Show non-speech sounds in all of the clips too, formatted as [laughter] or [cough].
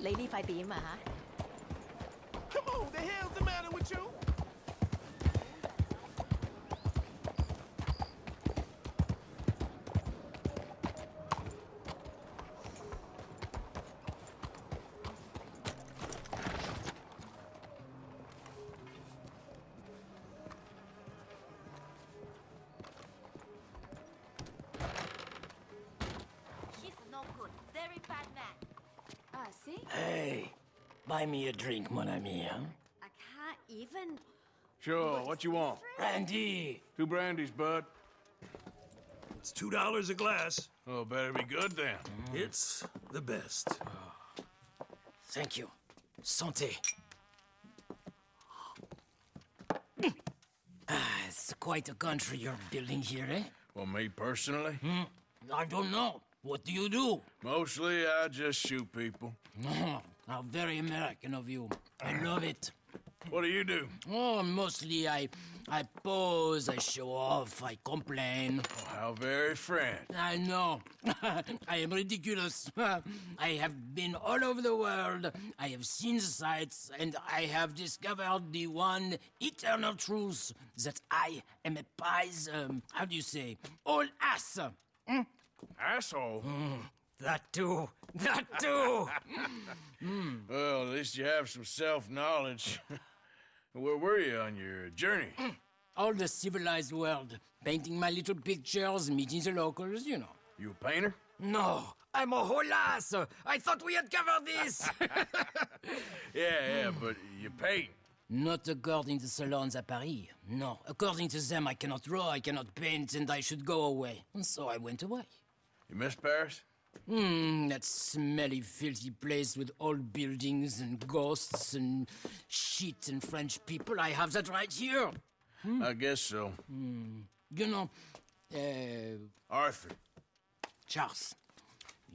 你呢块点啊吓？Come on, the hell the matter with you? Buy me a drink, mon ami, huh? I can't even. Sure, what you want? Brandy! Two brandies, bud. It's two dollars a glass. Oh, better be good then. It's the best. Thank you. Santé. Ah, it's quite a country you're building here, eh? Well, me personally? I don't know. What do you do? Mostly, I just shoot people. [laughs] How very American of you. I love it. What do you do? Oh, mostly I, I pose, I show off, I complain. Oh, how very French. I know. [laughs] I am ridiculous. [laughs] I have been all over the world. I have seen the sights, and I have discovered the one eternal truth that I am a pies. Um, how do you say? All ass. Asshole. That too. That too. Well, at least you have some self-knowledge. Where were you on your journey? all the civilized world, painting my little pictures, meeting the locals. You know. You a painter? No, I'm a whole ass. I thought we had covered this. [laughs] Yeah, yeah, but you paint. Not according to the salons at Paris. No, according to them, I cannot draw, I cannot paint, and I should go away. And so I went away. You miss Paris? Hmm, that smelly, filthy place with old buildings and ghosts and shit and French people. I have that right here. I guess so. You know, uh, Arthur. Charles.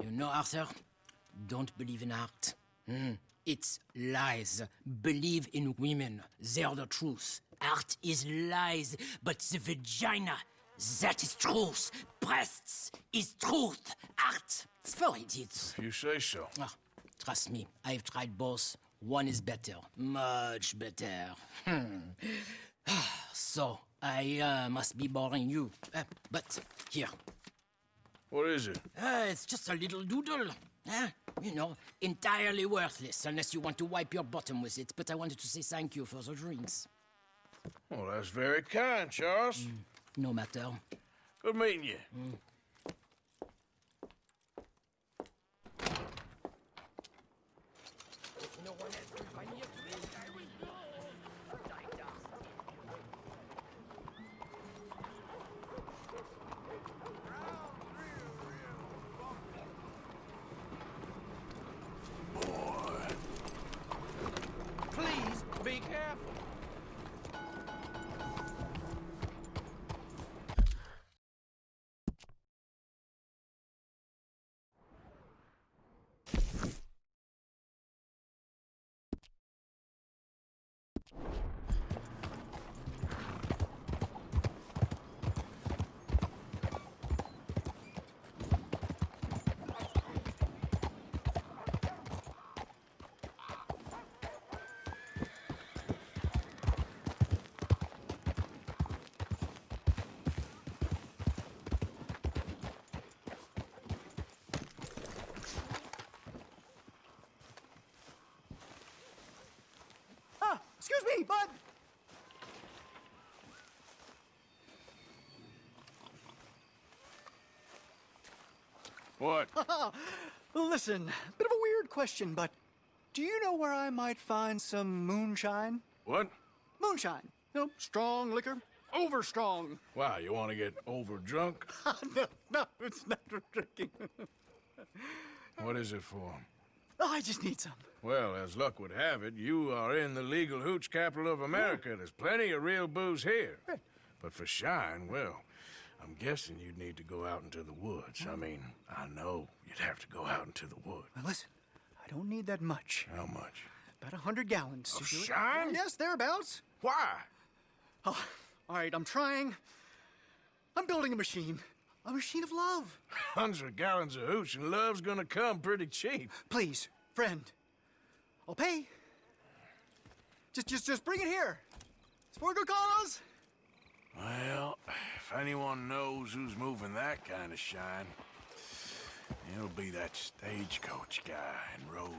You know, Arthur? Don't believe in art. Hmm, It's lies. Believe in women. They're the truth. Art is lies, but the vagina, that is truth. Breasts is truth. Art, it's for idiots. If you say so. Ah, trust me, I've tried both. One is better. Much better. Hmm. [sighs] so, I uh, must be boring you. Uh, but here, What is it? uh, it's just a little doodle. Huh? You know, entirely worthless unless you want to wipe your bottom with it. But I wanted to say thank you for the drinks. Well, that's very kind, Charles. No matter. Good meeting you. Please be careful. Ah, excuse me, bud. What? [laughs] Listen, bit of a weird question, but do you know where I might find some moonshine? What? Moonshine. You know, strong liquor. Over strong. Wow, you want to get over drunk? [laughs] no, no, it's not for drinking. What is it for? Oh, I just need some. Well, as luck would have it, you are in the legal hooch capital of America. There's plenty of real booze here. But for shine, well, I'm guessing you'd need to go out into the woods. I mean, I know you'd have to go out into the woods. Now listen, I don't need that much. How much? About a hundred gallons. Of do it. shine? Yes, thereabouts. Why? Oh, all right, I'm trying. I'm building a machine. A machine of love. [laughs] Hundred gallons of hooch and love's gonna come pretty cheap. Please, friend. I'll pay. Just, just, just bring it here. It's for a good cause. Well, if anyone knows who's moving that kind of shine, it'll be that stagecoach guy in Rhodes.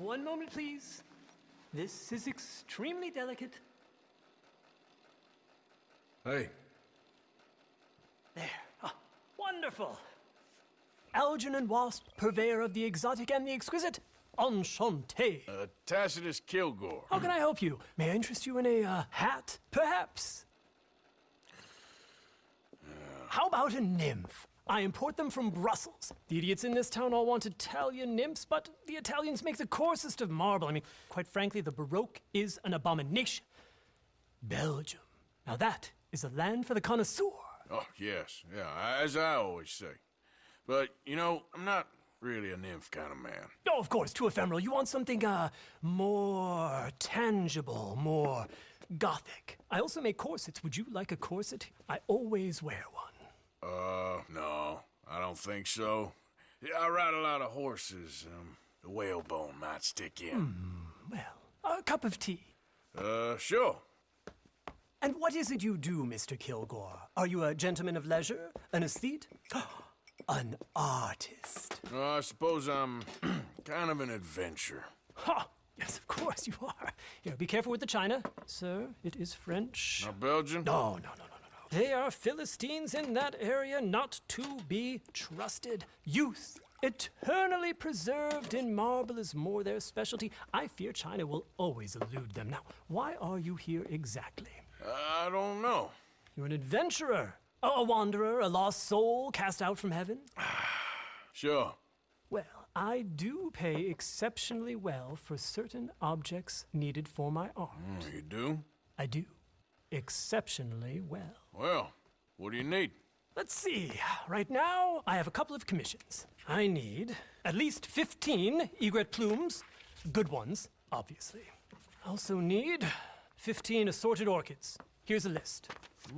One moment, please. This is extremely delicate. Hey, There. Ah, wonderful. Algernon Wasp, purveyor of the exotic and the exquisite. Enchanté. uh, Tacitus Kilgore. How can I help you? May I interest you in a uh, hat, perhaps? How about a nymph? I import them from Brussels. The idiots in this town all want Italian nymphs, but the Italians make the coarsest of marble. I mean, quite frankly, the Baroque is an abomination. Belgium. Now that is a land for the connoisseur. Oh, yes, yeah, as I always say. But, you know, I'm not really a nymph kind of man. Oh, of course, too ephemeral. You want something, uh, more tangible, more gothic. I also make corsets. Would you like a corset? I always wear one. Uh, no, I don't think so. Yeah, I ride a lot of horses. Um, the whalebone might stick in. Well, a cup of tea. Uh, sure. And what is it you do, Mr. Kilgore? Are you a gentleman of leisure? An aesthete? [gasps] An artist? Uh, I suppose I'm [clears throat] kind of an adventure. Ha! Yes, of course you are. Here, be careful with the china. Sir, it is French. Now, Belgian? No, no, no, no. They are Philistines in that area not to be trusted. Youth, eternally preserved in marble, is more their specialty. I fear China will always elude them. Now, why are you here exactly? I don't know. You're an adventurer, a, wanderer, a lost soul cast out from heaven? [sighs] Sure. Well, I do pay exceptionally well for certain objects needed for my art. Mm, You do? I do. Exceptionally well. Well, what do you need? Let's see. Right now, I have a couple of commissions. I need at least 15 egret plumes, good ones, obviously. I also need 15 assorted orchids. Here's a list.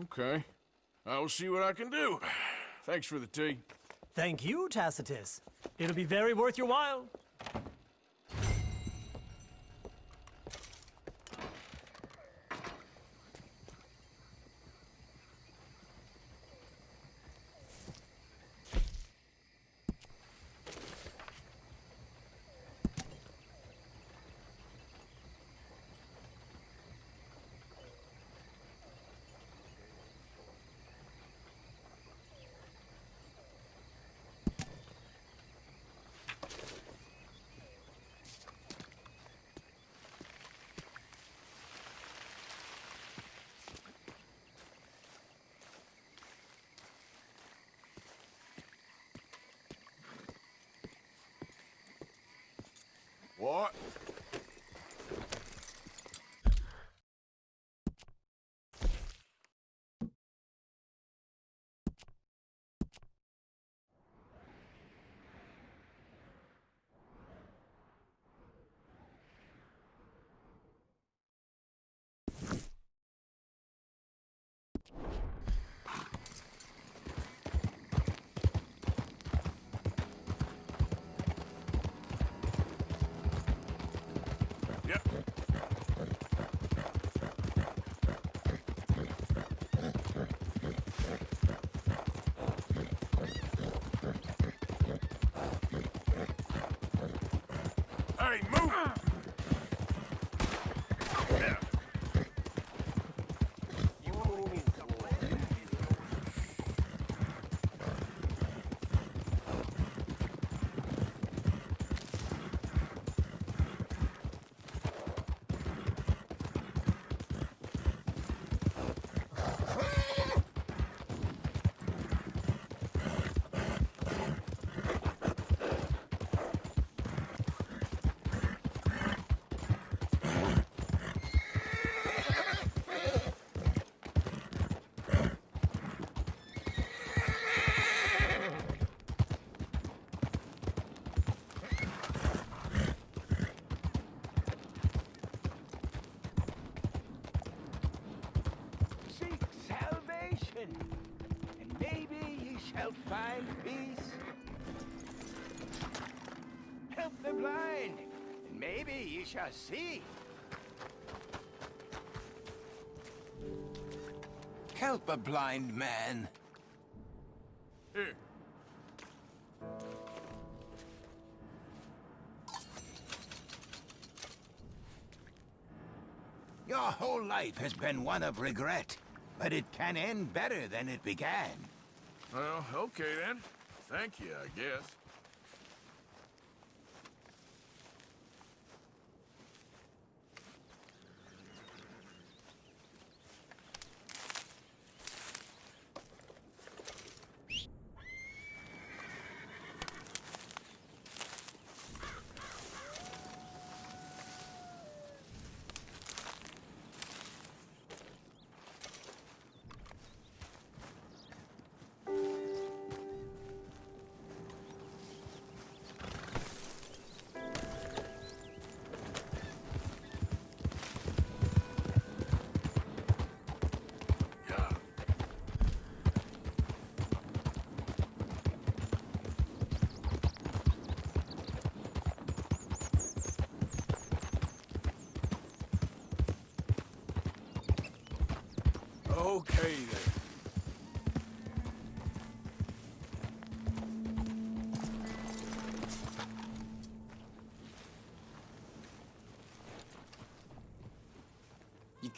Okay. I will see what I can do. Thanks for the tea. Thank you, Tacitus. It'll be very worth your while. What? Hey, move! Yeah. Seek salvation, and maybe ye shall find peace. Help the blind, and maybe ye shall see. Help a blind man. Here. Your whole life has been one of regret, but it can end better than it began. Well, okay then. Thank you, I guess.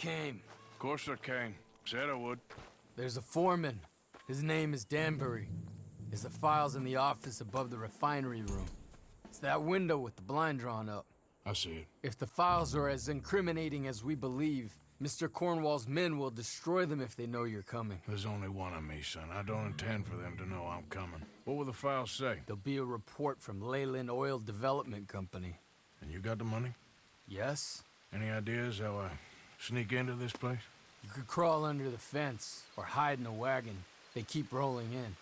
Came. Of course I can. Said I would. There's a foreman. His name is Danbury. There's the files in the office above the refinery room. It's that window with the blind drawn up. I see it. If the files are as incriminating as we believe, Mr. Cornwall's men will destroy them if they know you're coming. There's only one of me, son. I don't intend for them to know I'm coming. What will the files say? There'll be a report from Leyland Oil Development Company. And you got the money? Yes? Any ideas how I sneak into this place? You could crawl under the fence or hide in a wagon. They keep rolling in.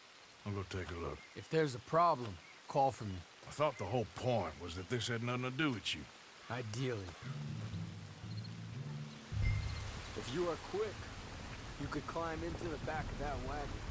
I'll go take a look. If there's a problem, call for me. I thought the whole point was that this had nothing to do with you. Ideally. If you are quick, you could climb into the back of that wagon.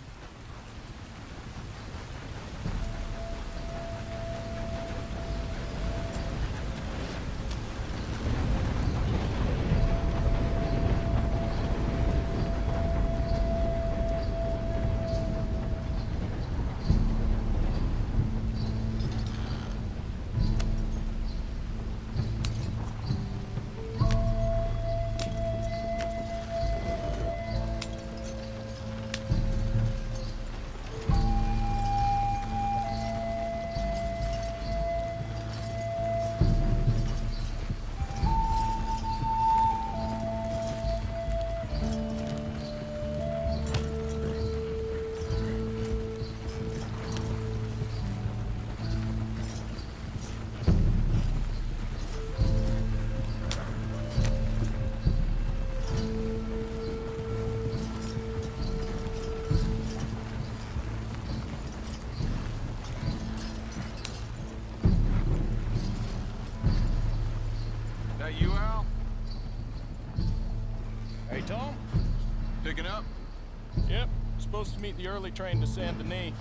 The early train to Saint Denis.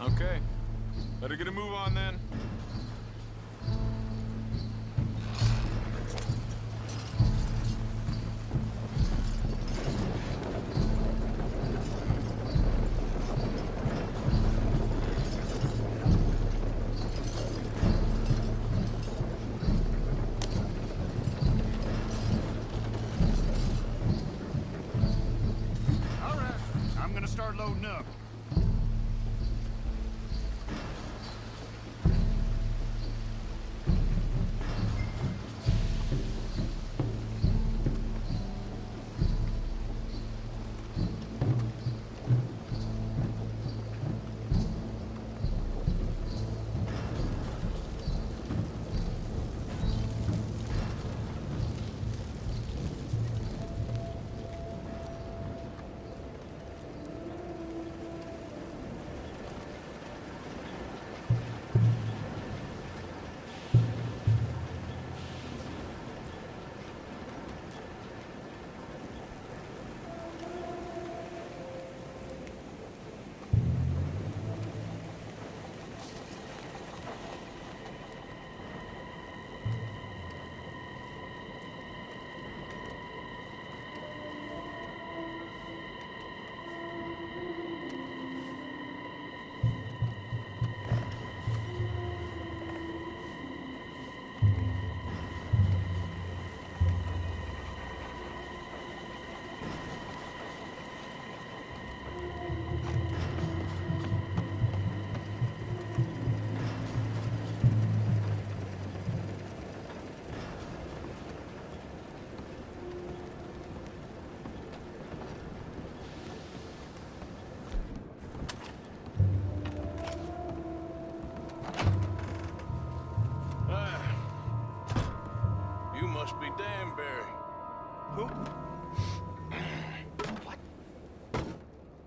Okay. Better get a move on then.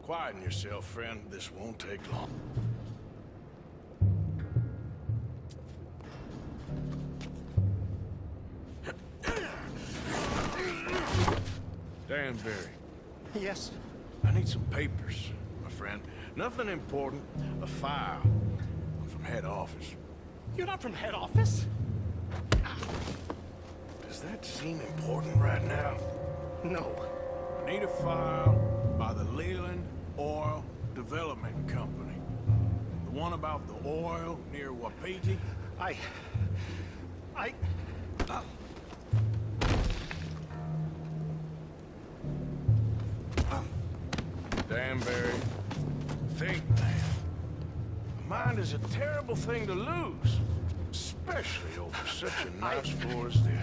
Quieten yourself, friend. This won't take long. Danbury, Yes. I need some papers, my friend. Nothing important. A file. I'm from head office. You're not from head office? Does that seem important right now? No. I need a file by the Leland Oil Development Company. The one about the oil near Wapiti? I... I... Uh. Danbury, think, man. Mind is a terrible thing to lose. Especially over such a nice floor as this.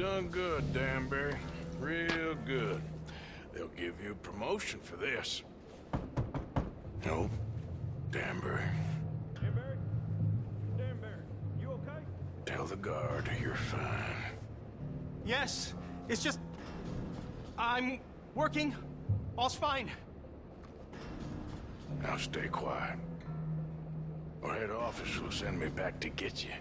Done good, Danbury. Real good. They'll give you a promotion for this. No, Danbury. Danbury? Danbury, you okay? Tell the guard you're fine. Yes. It's just... I'm working. All's fine. Now stay quiet. Or head office will send me back to get you.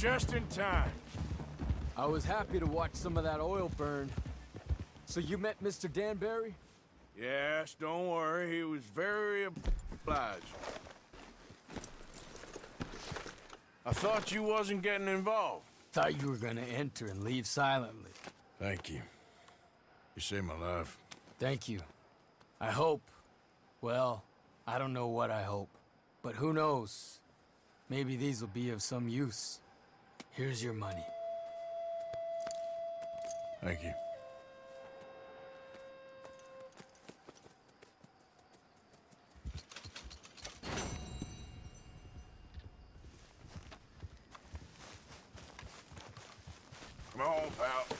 Just in time. I was happy to watch some of that oil burn. So you met Mr. Danbury? Yes, don't worry. He was very obliged. I thought you wasn't getting involved. Thought you were gonna enter and leave silently. Thank you. You saved my life. Thank you. I hope. Well, I don't know what I hope. But who knows? Maybe these will be of some use. Here's your money. Thank you. Come on, pal.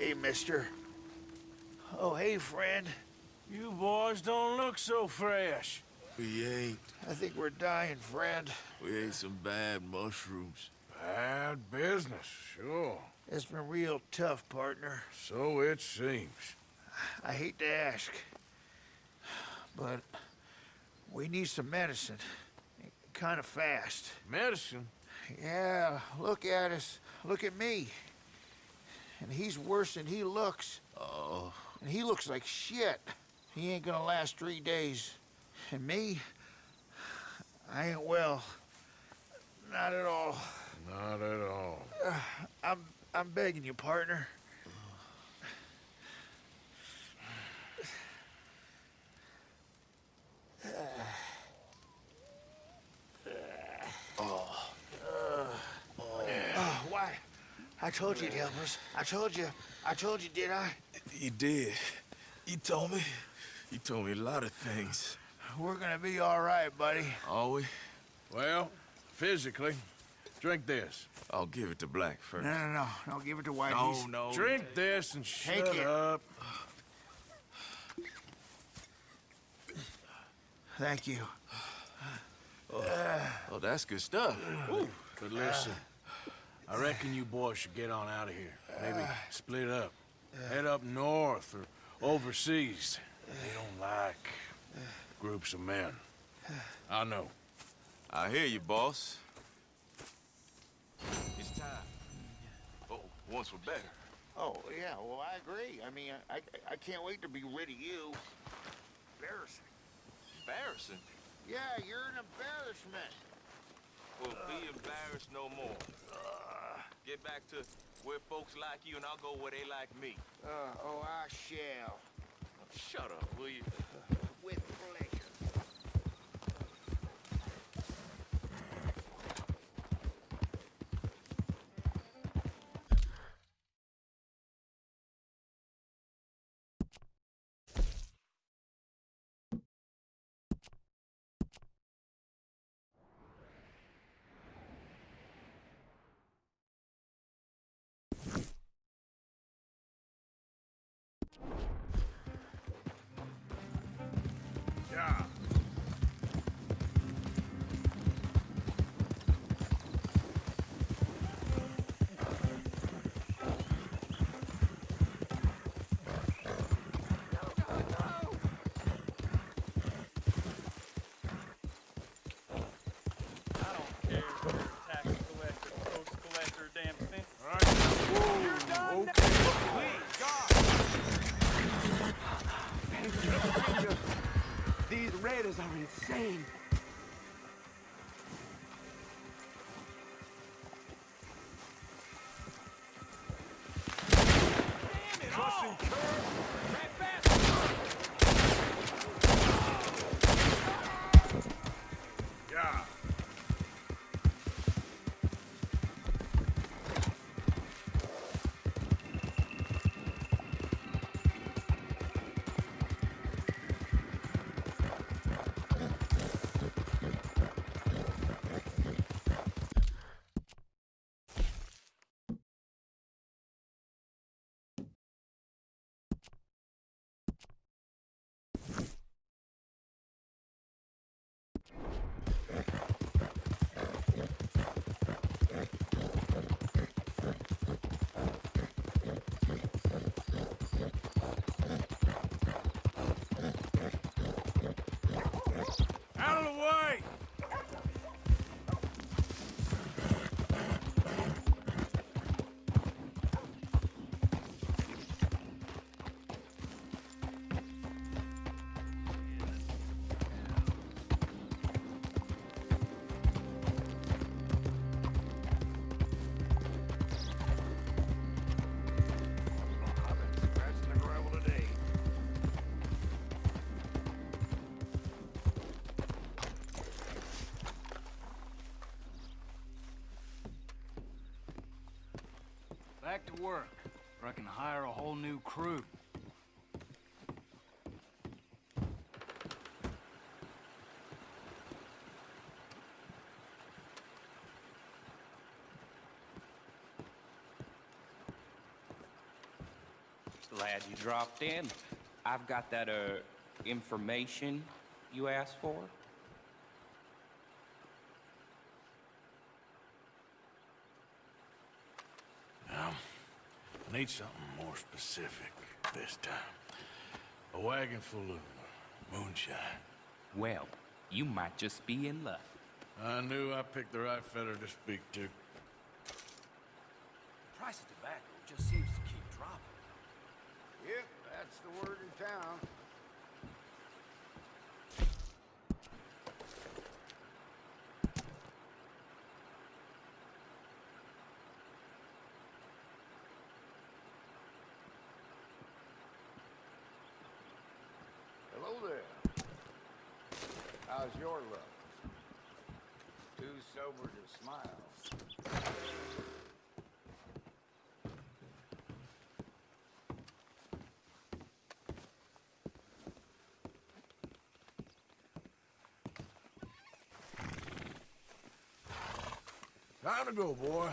Hey, mister. Oh, hey, friend. You boys don't look so fresh. We ain't. I think we're dying, friend. We ate some bad mushrooms. Bad business, sure. It's been real tough, partner. So it seems. I hate to ask, but we need some medicine. Kind of fast. Medicine? Yeah, look at us. Look at me. And he's worse than he looks. Oh. And he looks like shit. He ain't gonna last three days. And me, I ain't well. Not at all. Not at all. Uh, I'm I'm begging you, partner. Oh, why? I told you, he'd help us. I told you. I told you, did I? You did. You told me. You told me a lot of things. We're gonna be all right, buddy. Are we? Well, physically, drink this. I'll give it to Black first. No, no, no. Don't give it to White. No, He's- no. Drink this and shut Take it. up. Thank you. Oh, oh that's good stuff. But listen, uh, I reckon you boys should get on out of here. Maybe split up. Head up north or overseas. They don't like groups of men. I know. I hear you, boss. It's time. Oh, once we're better. Oh, yeah, well, I agree. I mean, I, I, I can't wait to be rid of you. Embarrassing. Embarrassing. Yeah, you're an embarrassment. Well, be embarrassed no more. Get back to where folks like you, and I'll go where they like me. Uh, oh, I shall. Shut up, will you? Raiders are insane. To work, or I can hire a whole new crew. Glad you dropped in. I've got that, uh, information you asked for. Need something more specific this time. A wagon full of moonshine. Well, you might just be in luck. I knew I picked the right feller to speak to. Price of tobacco just seems to keep dropping. Yep, that's the word in town. Hello there. How's your luck? Sober to smile. Time to go, boy.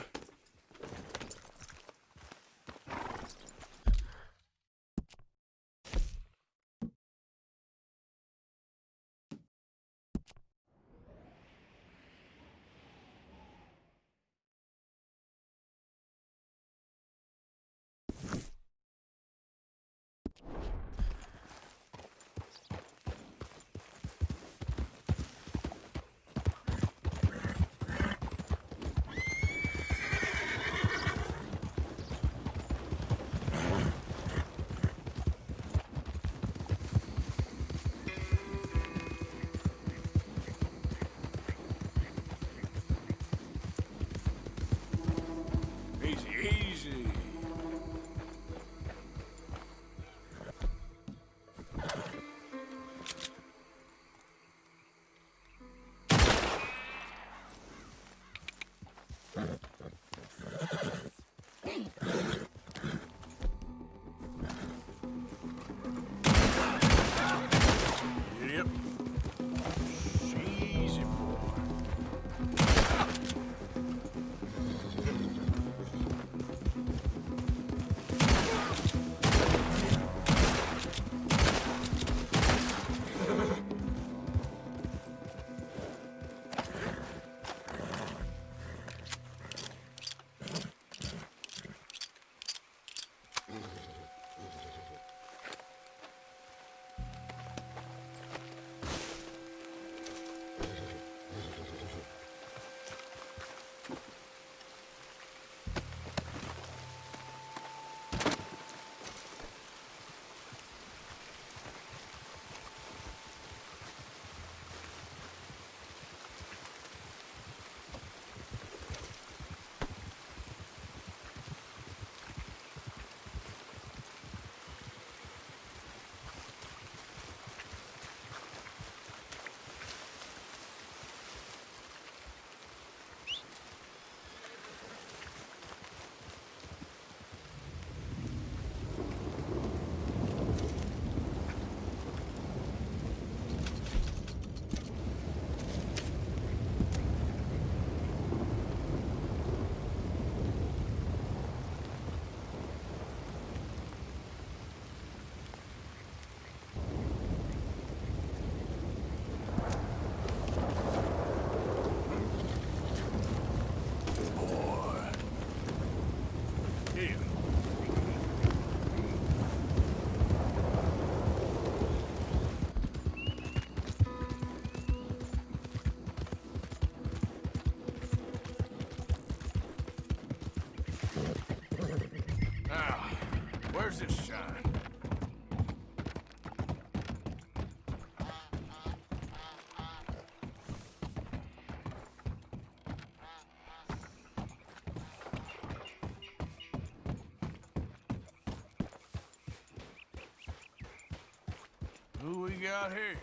Got here?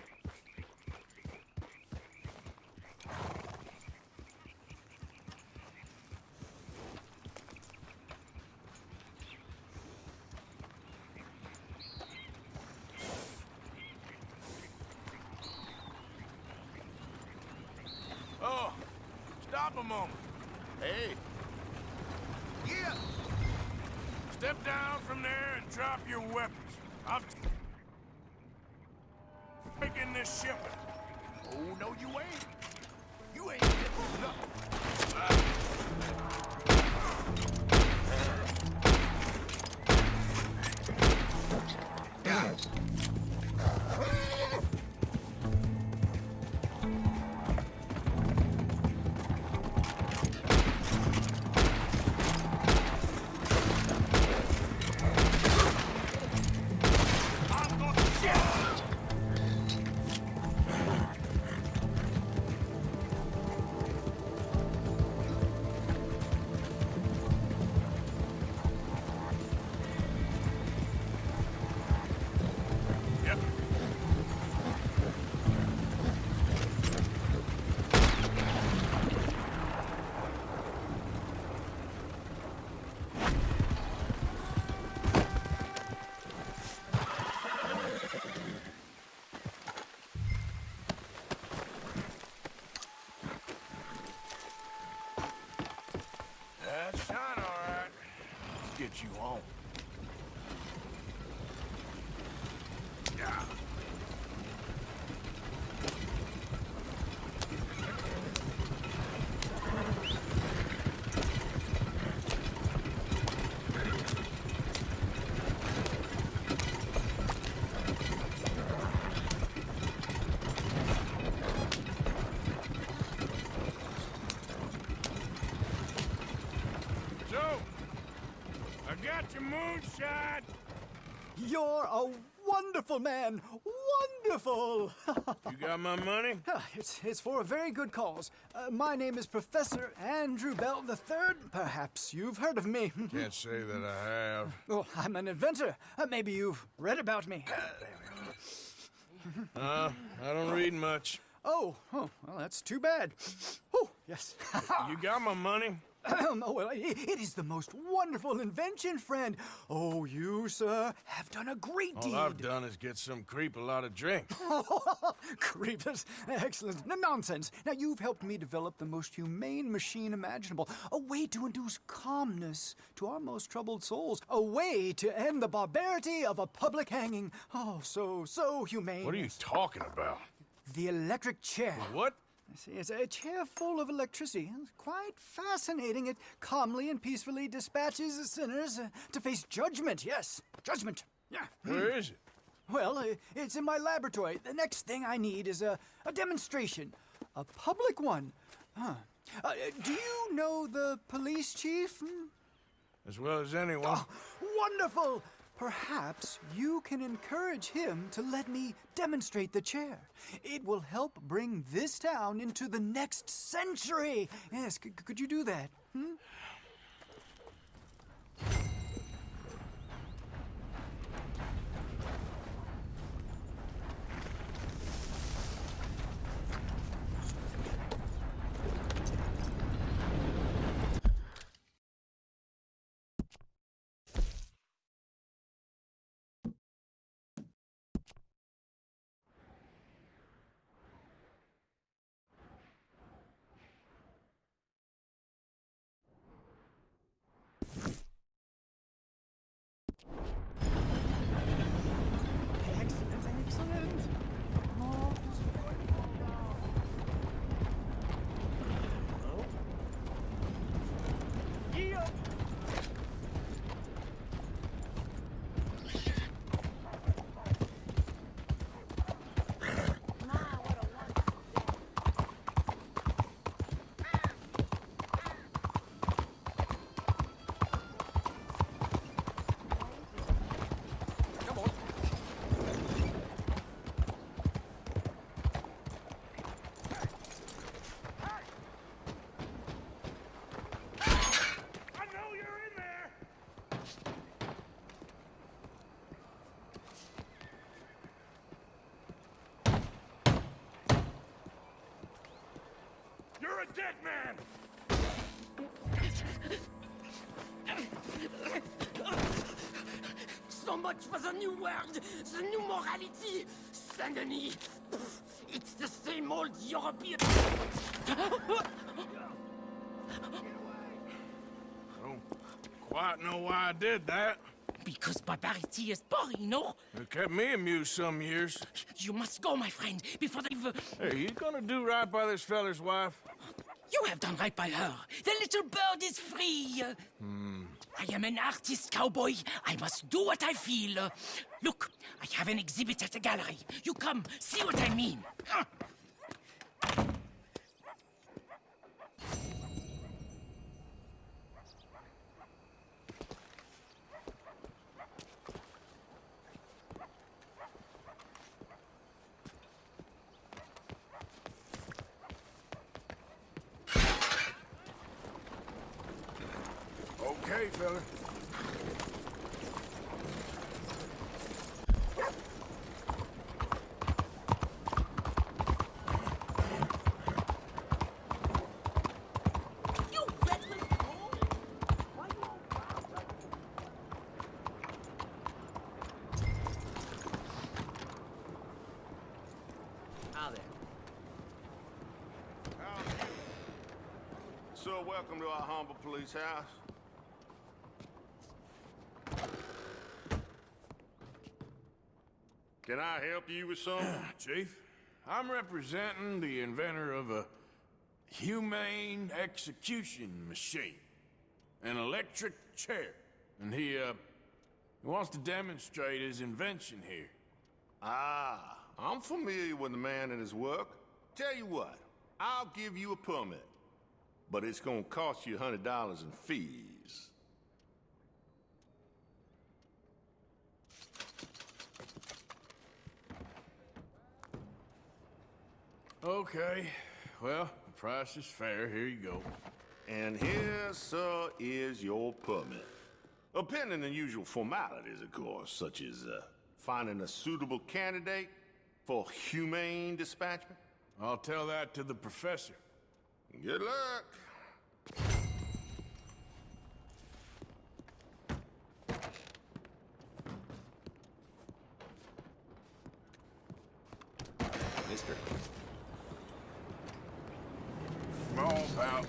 Oh, stop a moment. Hey. Yeah. Step down from there and drop your weapons. Taking this. Oh, no, you ain't. You ain't getting nothing. You're a wonderful man. Wonderful. [laughs] You got my money? it's, it's for a very good cause. Uh, my name is Professor Andrew Bell III. Perhaps you've heard of me. [laughs] Can't say that I have. Oh, I'm an inventor. Uh, maybe you've read about me. Uh, I don't read much. Oh, oh, well, that's too bad. Oh, yes. [laughs] You got my money? [clears throat] oh, well, i- it is the most wonderful invention, friend. Oh, you, sir, have done a great All deed. I've done is get some creep a lot of drink. [laughs] Creepers. Excellent. No, nonsense. Now, you've helped me develop the most humane machine imaginable. A way to induce calmness to our most troubled souls. A way to end the barbarity of a public hanging. Oh, so, so humane. What are you talking about? The electric chair. What? I see, it's a chair full of electricity. It's quite fascinating. It calmly and peacefully dispatches sinners uh, to face judgment. Yes, judgment. Yeah. Where is it? Well, uh, it's in my laboratory. The next thing I need is a, a demonstration, a public one. Huh. Uh, do you know the police chief? Hmm? As well as anyone. Wonderful! Perhaps you can encourage him to let me demonstrate the chair. It will help bring this town into the next century. Yes, could you do that? Hmm? Excellent, excellent. Oh. Yeah. I know you're in there! You're a dead man! So much for the new world, the new morality. Saint-Denis, it's the same old European. I don't quite know why I did that. Because barbarity is boring, no? It kept me amused some years. You must go, my friend, before they've... Hey, you gonna do right by this feller's wife? You have done right by her. The little bird is free. Hmm. I am an artist, cowboy. I must do what I feel. Look, I have an exhibit at the gallery. You come, see what I mean. Okay, fella. How there? So, welcome to our humble police house. Can I help you with something? [clears throat] Chief, I'm representing the inventor of a humane execution machine, an electric chair, and he, uh, he wants to demonstrate his invention here. Ah, I'm familiar with the man and his work. Tell you what, I'll give you a permit, but it's gonna cost you hundred dollars in fees. Okay, well, the price is fair. Here you go. And here, sir, is your permit. Appending the usual formalities, of course, such as uh, finding a suitable candidate for humane dispatchment. I'll tell that to the professor. Good luck. pal.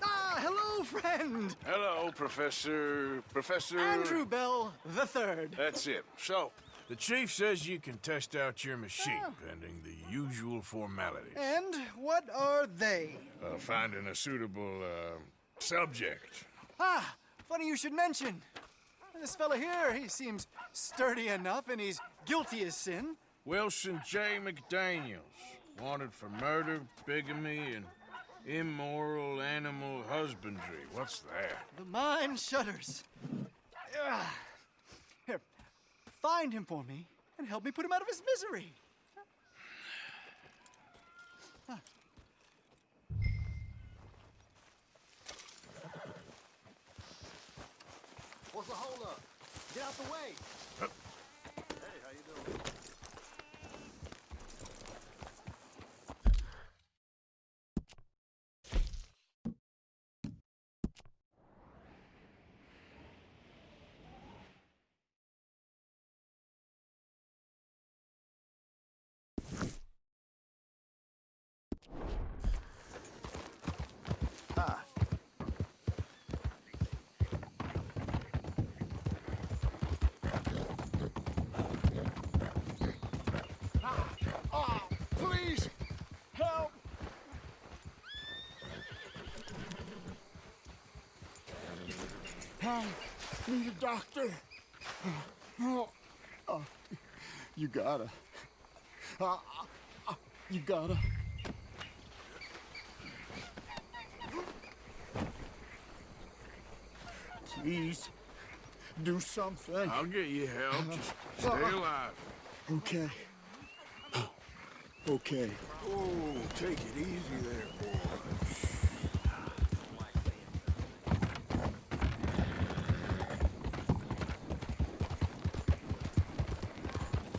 Ah, hello, friend. Hello, Professor... Professor... Andrew Bell the Third. That's it. So, the chief says you can test out your machine, pending the usual formalities. And what are they? Uh, finding a suitable, uh, subject. Ah, funny you should mention. This fella here, he seems sturdy enough and he's guilty as sin. Wilson J. McDaniels, wanted for murder, bigamy, and immoral animal husbandry. What's that? The mind shudders. Here, find him for me and help me put him out of his misery. What's the holdup? Get out the way. I need a doctor. Oh, oh, you gotta. Uh, uh, you gotta. Please, do something. I'll get you help. Just stay Uh, alive. Okay. Okay. Oh, take it easy there, boy.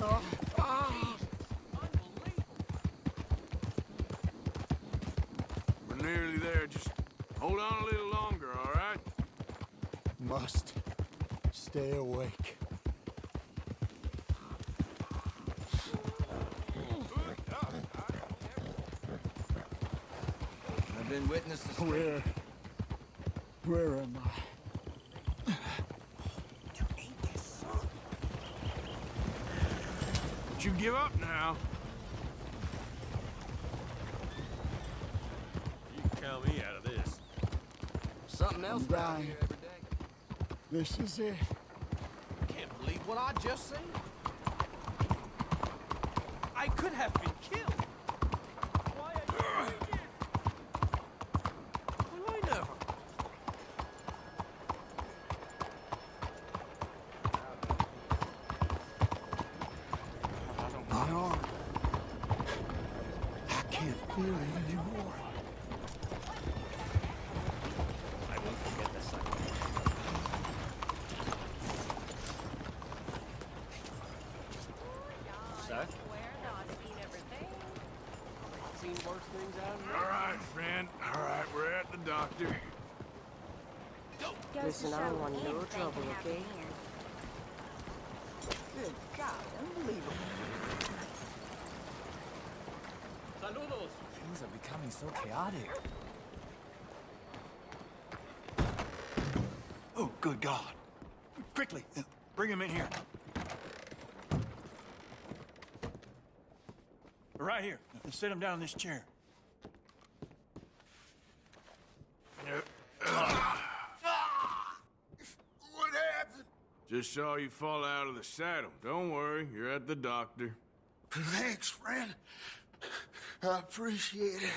Ah, ah. We're nearly there. Just hold on a little longer, all right? Must stay awake. I've been witness to Where? Where am I? Don't you give up now. You can count me out of this. something else I'm dying. here every day. This is it. Can't believe what I just seen. I could have been killed. Why are you here? Well, I never. My arm. I can't feel it anymore. I won't forget this sight. Sir? Seen worse things out here. All right, friend. All right, we're at the doctor. Listen, I don't want no trouble, okay? Good God, unbelievable. Saludos. Things are becoming so chaotic. Oh, good God. Quickly, uh, bring him in here. Right here. Sit him down in this chair. What happened? Just saw you fall out of the saddle. Don't worry, you're at the doctor. Thanks, friend. I appreciate it.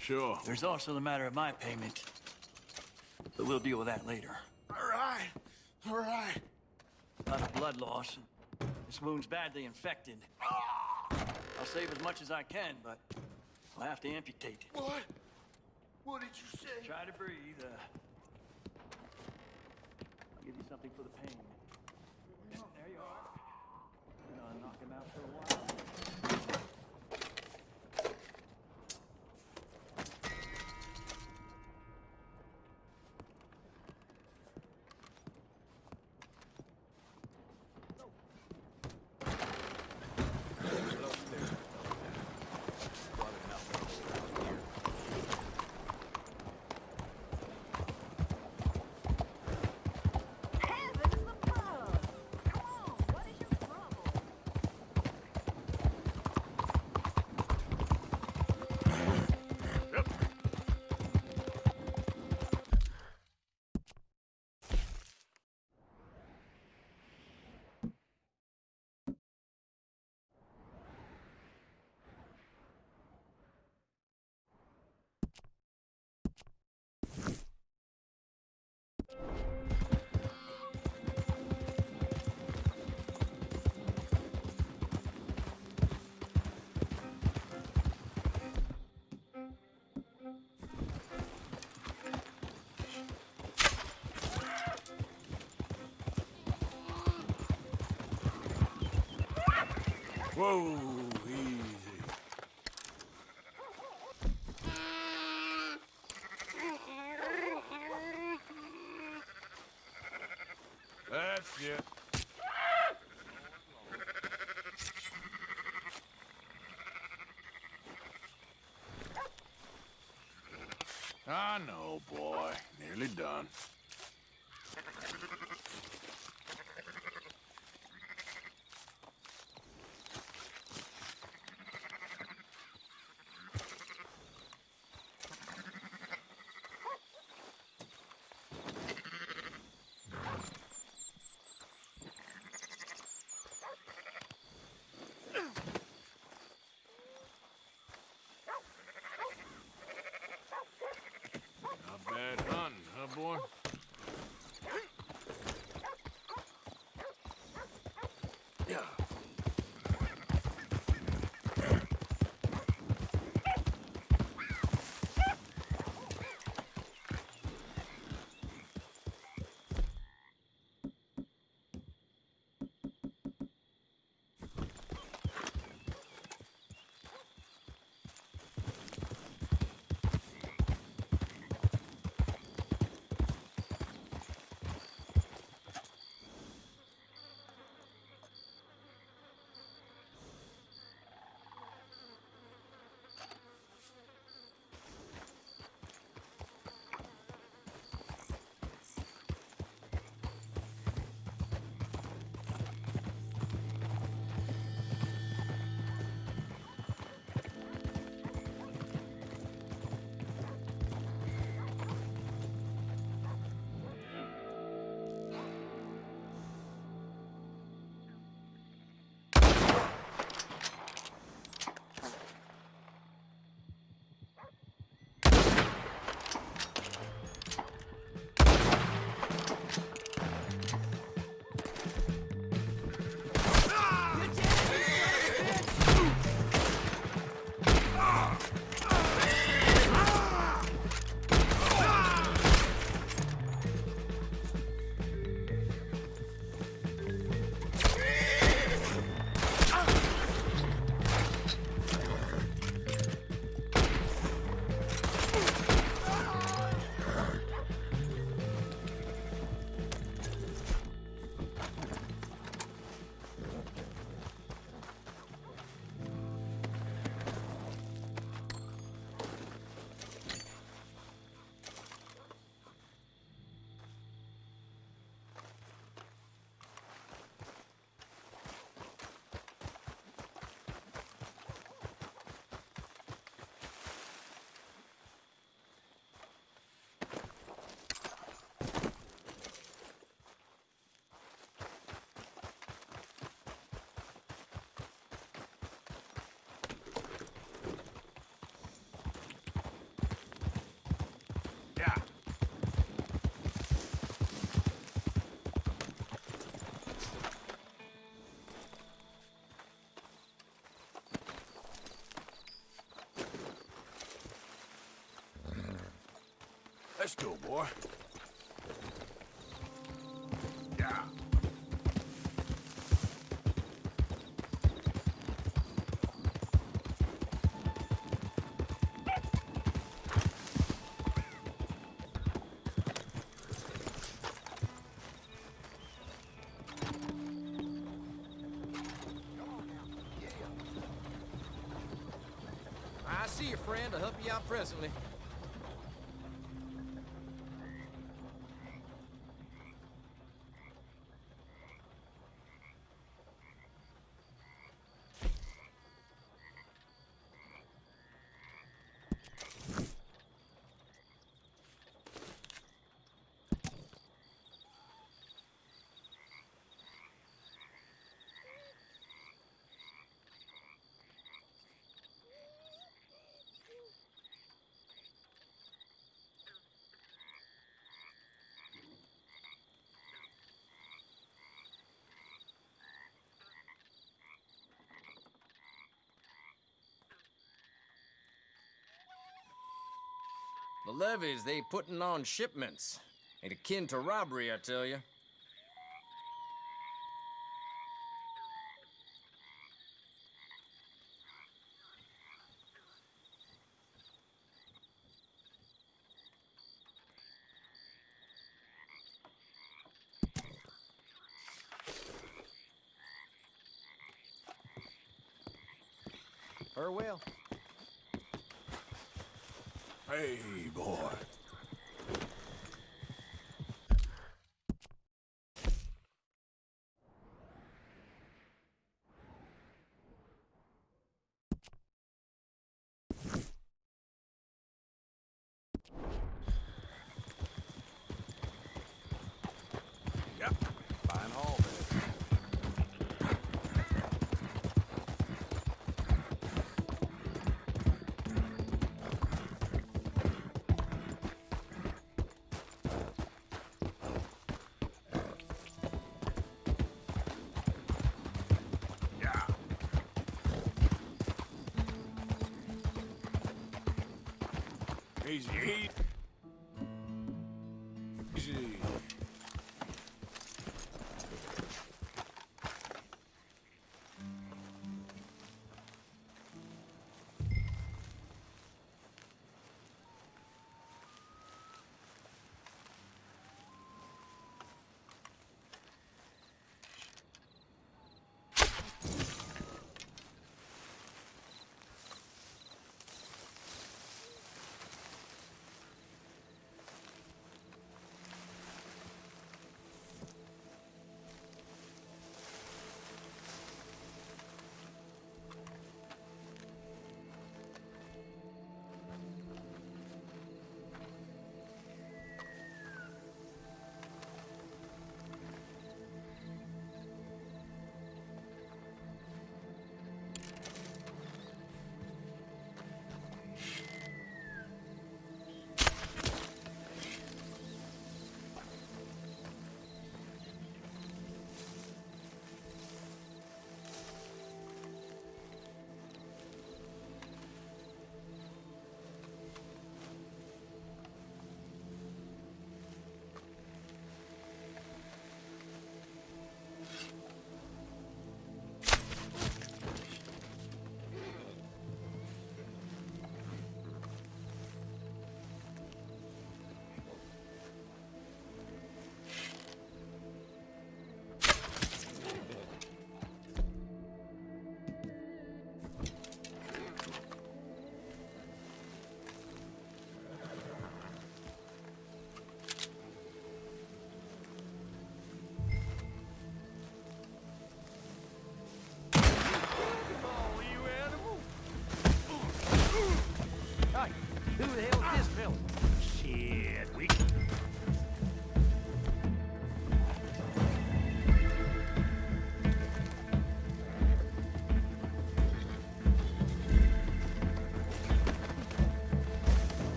Sure. There's also the matter of my payment. But we'll deal with that later. All right. All right. A lot of blood loss. and This wound's badly infected. I'll save as much as I can, but I'll have to amputate. It. What? What did you say? Try to breathe. Uh, I'll give you something for the pain. There you are. Gonna knock him out for a while. Whoa, easy. That's it. I know, boy. Nearly done. Not bad hunting, huh, boy? Yeah. Let's go, boy. Yeah. I see your friend. I'll help you out presently. The levies they putting on shipments. Ain't akin to robbery, I tell you.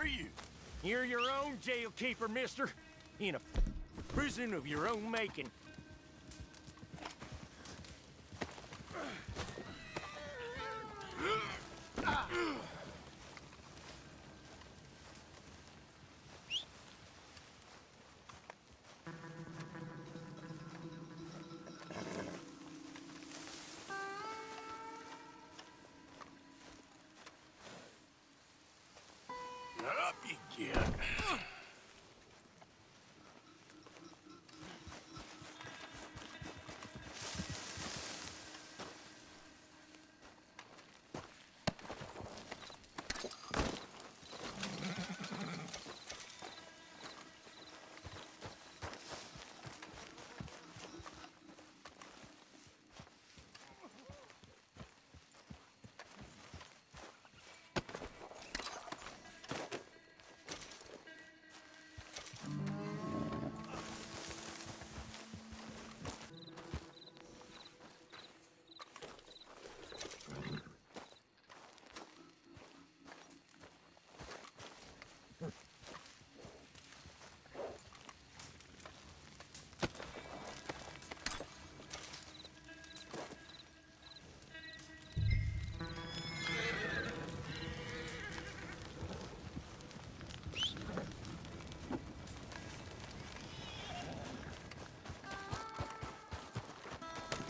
For you. You're your own jail keeper, mister. In a prison of your own making.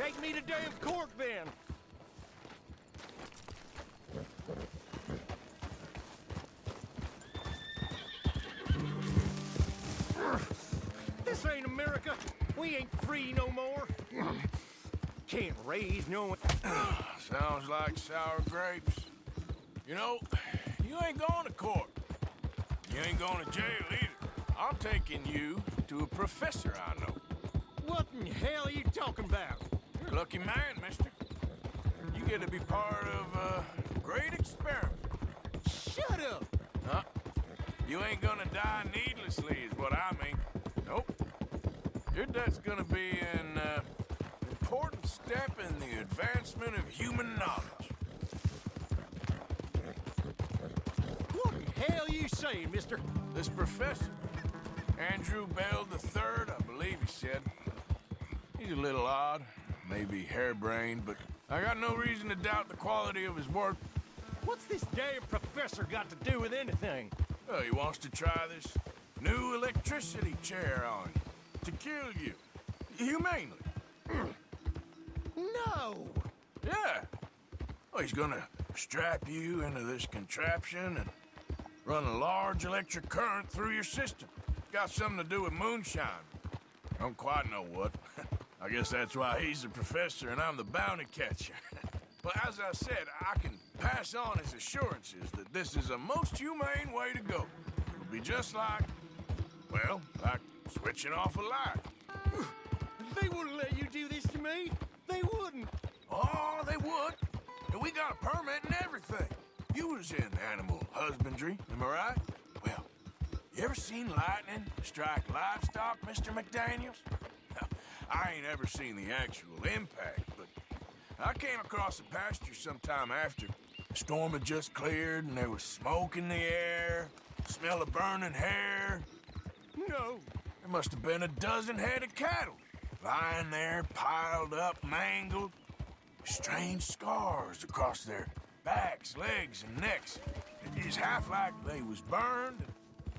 Take me to damn court then. This ain't America. We ain't free no more. Can't raise no one. [clears throat] Sounds like sour grapes. You know, you ain't going to court. You ain't going to jail either. I'm taking you to a professor I know. What in hell are you talking about? Lucky man, mister. You get to be part of a great experiment. Shut up! Huh? You ain't gonna die needlessly, is what I mean. Nope. Your death's gonna be an uh, important step in the advancement of human knowledge. What the hell you saying, mister? This professor, Andrew Bell III, I believe he said. He's a little odd, maybe harebrained, but I got no reason to doubt the quality of his work. What's this damn professor got to do with anything? Well, he wants to try this new electricity chair on you to kill you humanely. [clears throat] No! Yeah. Well, he's gonna strap you into this contraption and run a large electric current through your system. Got something to do with moonshine. Don't quite know what. I guess that's why he's the professor and I'm the bounty catcher. [laughs] but as I said, I can pass on his assurances that this is a most humane way to go. It'll be just like, well, like switching off a light. [sighs] They wouldn't let you do this to me. They wouldn't. Oh, they would. And we got a permit and everything. You was in animal husbandry, am I right? Well, you ever seen lightning strike livestock, Mr. McDaniels? I ain't ever seen the actual impact, but I came across the pasture sometime after. The storm had just cleared and there was smoke in the air, smell of burning hair. No. There must have been a dozen head of cattle lying there, piled up, mangled. Strange scars across their backs, legs, and necks. It's half like they was burned,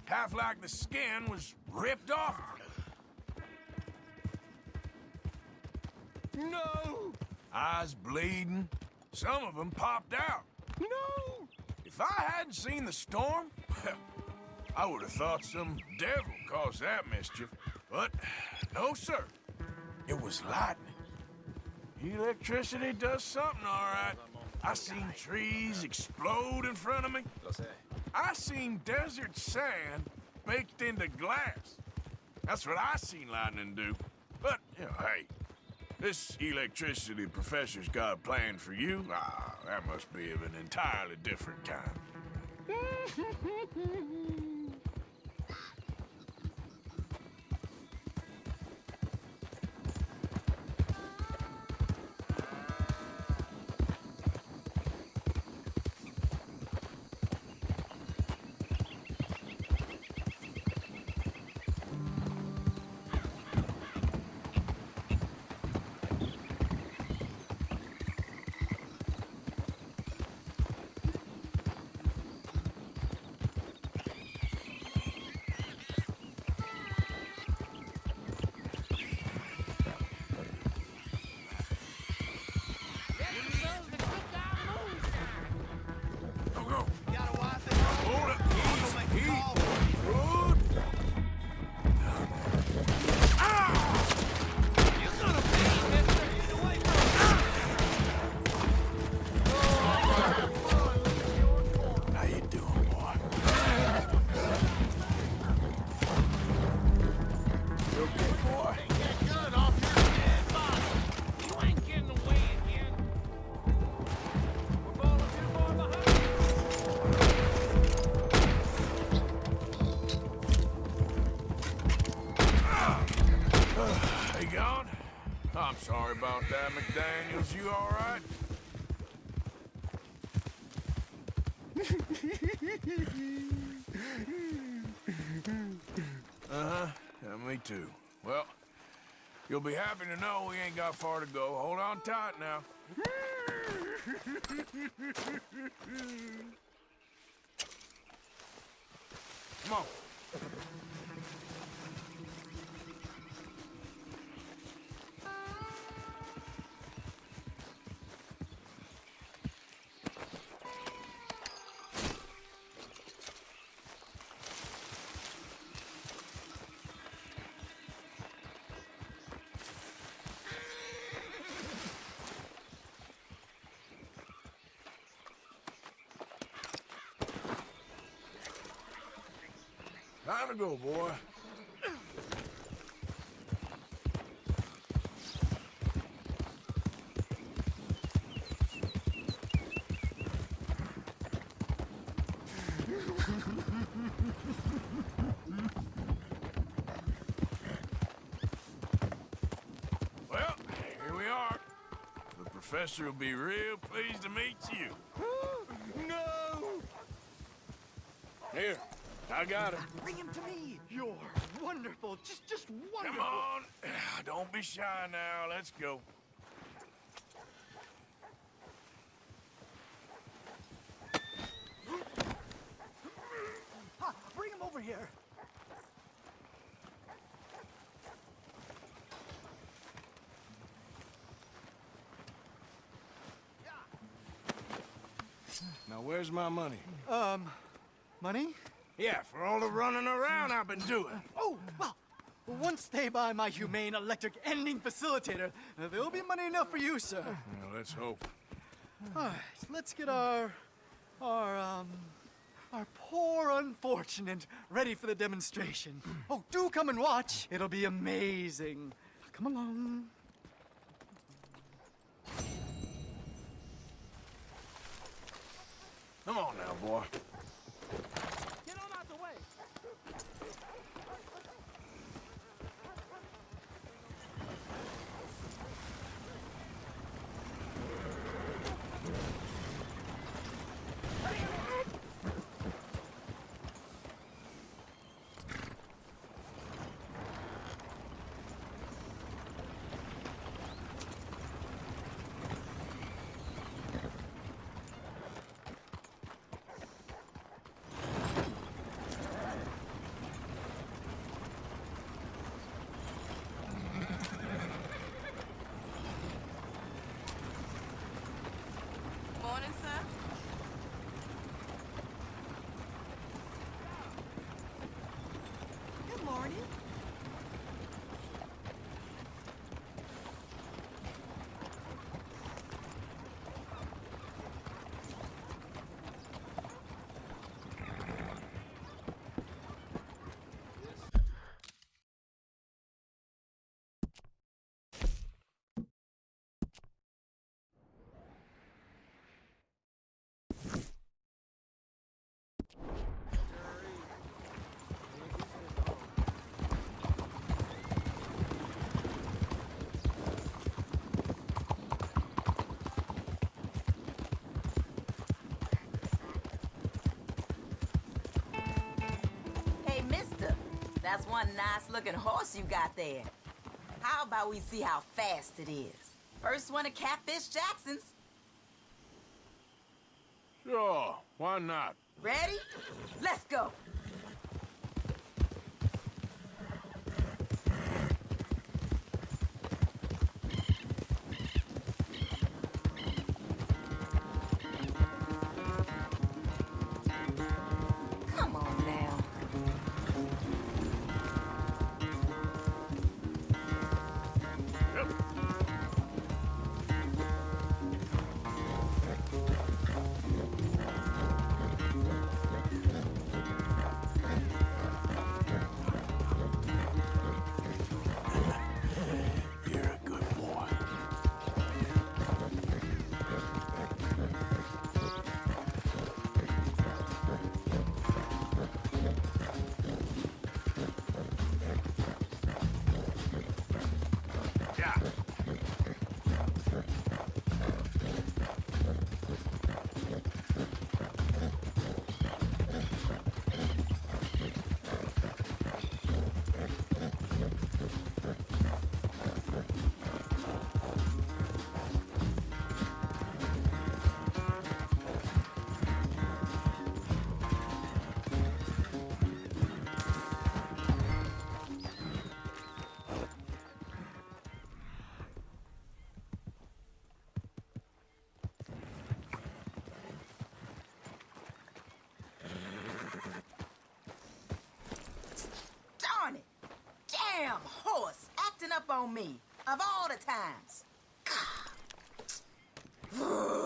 half like the skin was ripped off. No! Eyes bleeding. Some of them popped out. No! If I hadn't seen the storm, [laughs] I would have thought some devil caused that mischief. But no, sir. It was lightning. Electricity does something, all right. I seen trees explode in front of me. I seen desert sand baked into glass. That's what I seen lightning do. But, you know, hey, this electricity professor's got a plan for you. Ah, that must be of an entirely different kind. [laughs] you'll be happy to know we ain't got far to go. Hold on tight Time to go, boy. Well, here we are. The professor will be real pleased to meet you. No! Here, I got him. Bring him to me. You're wonderful. Just, just wonderful. Come on. Don't be shy now. Let's go. Ha, bring him over here. Now, where's my money? Um, money? Yeah, for all the running around I've been doing. Oh, well, once they buy my humane electric ending facilitator, uh, there'll be money enough for you, sir. Well, let's hope. All right, let's get our, our, um, our poor unfortunate ready for the demonstration. Oh, do come and watch. It'll be amazing. Come along. Come on now, boy. That's one nice looking horse you got there. How about we see how fast it is? First one to Catfish Jackson's. Sure, why not? Ready? Let's go. Damn horse acting up on me. Of all the times. [sighs] [sighs]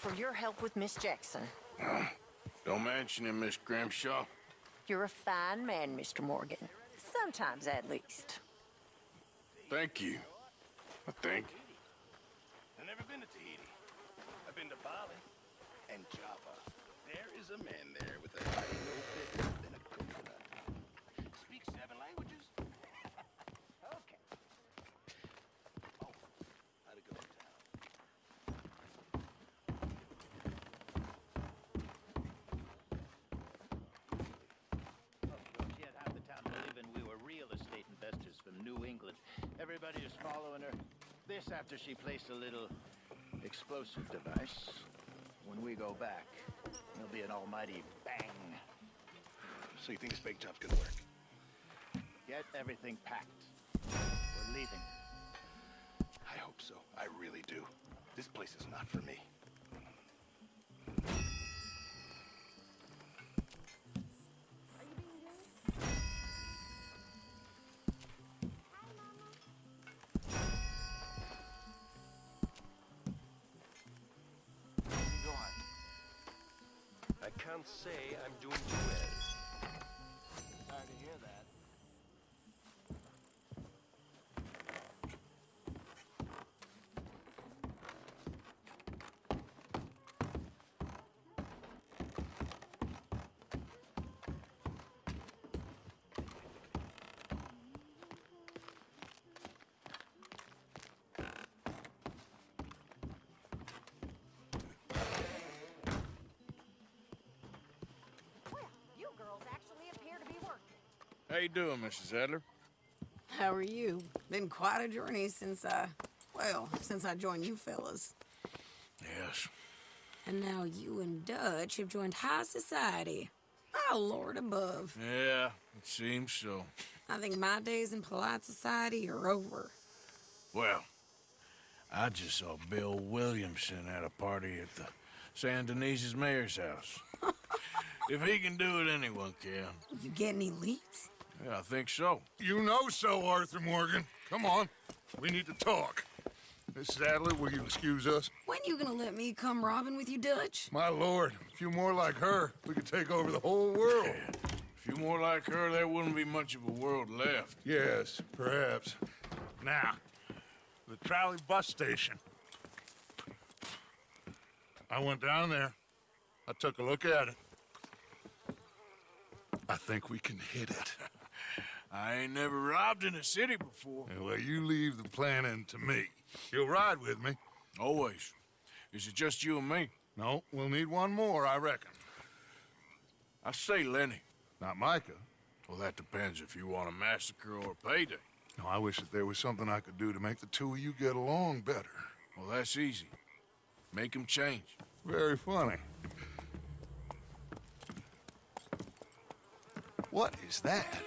for your help with Miss Jackson. [sighs] Don't mention it, Miss Grimshaw. You're a fine man, Mr. Morgan. Sometimes, at least. Thank you. I think. I've never been to Tahiti. I've been to Bali and Java. There is a man there with a body no bigger than a coconut. Speaks seven languages. okay. Oh, how'd it go in town? Don't yet half the town believing we were real estate investors from New England. Everybody is following her. This after she placed a little explosive device. When we go back, there'll be an almighty bang. So you think this bake job's gonna work? Get everything packed. We're leaving. I hope so. I really do. This place is not for me. Can't say I'm doing too well. How you doing, Mrs. Adler? How are you? Been quite a journey since I, well, since I joined you fellas. Yes. And now you and Dutch have joined high society. Oh, Lord above. Yeah, it seems so. I think my days in polite society are over. Well, I just saw Bill Williamson at a party at the Saint Denis's mayor's house. [laughs] if he can do it, anyone can. You get any leads? Yeah, I think so. You know so, Arthur Morgan. Come on. We need to talk. Mrs. Adler, will you excuse us? When you gonna let me come robbing with you, Dutch? My lord, a few more like her, we could take over the whole world. A few more like her, there wouldn't be much of a world left. Yes, perhaps. Now, the trolley bus station. I went down there. I took a look at it. I think we can hit it. [laughs] I ain't never robbed in a city before. Well, you leave the planning to me. You'll ride with me? Always. Is it just you and me? No, we'll need one more, I reckon. I say Lenny. Not Micah. Well, that depends if you want a massacre or a payday. No, I wish that there was something I could do to make the two of you get along better. Well, that's easy. Make 'em change. Very funny. What is that?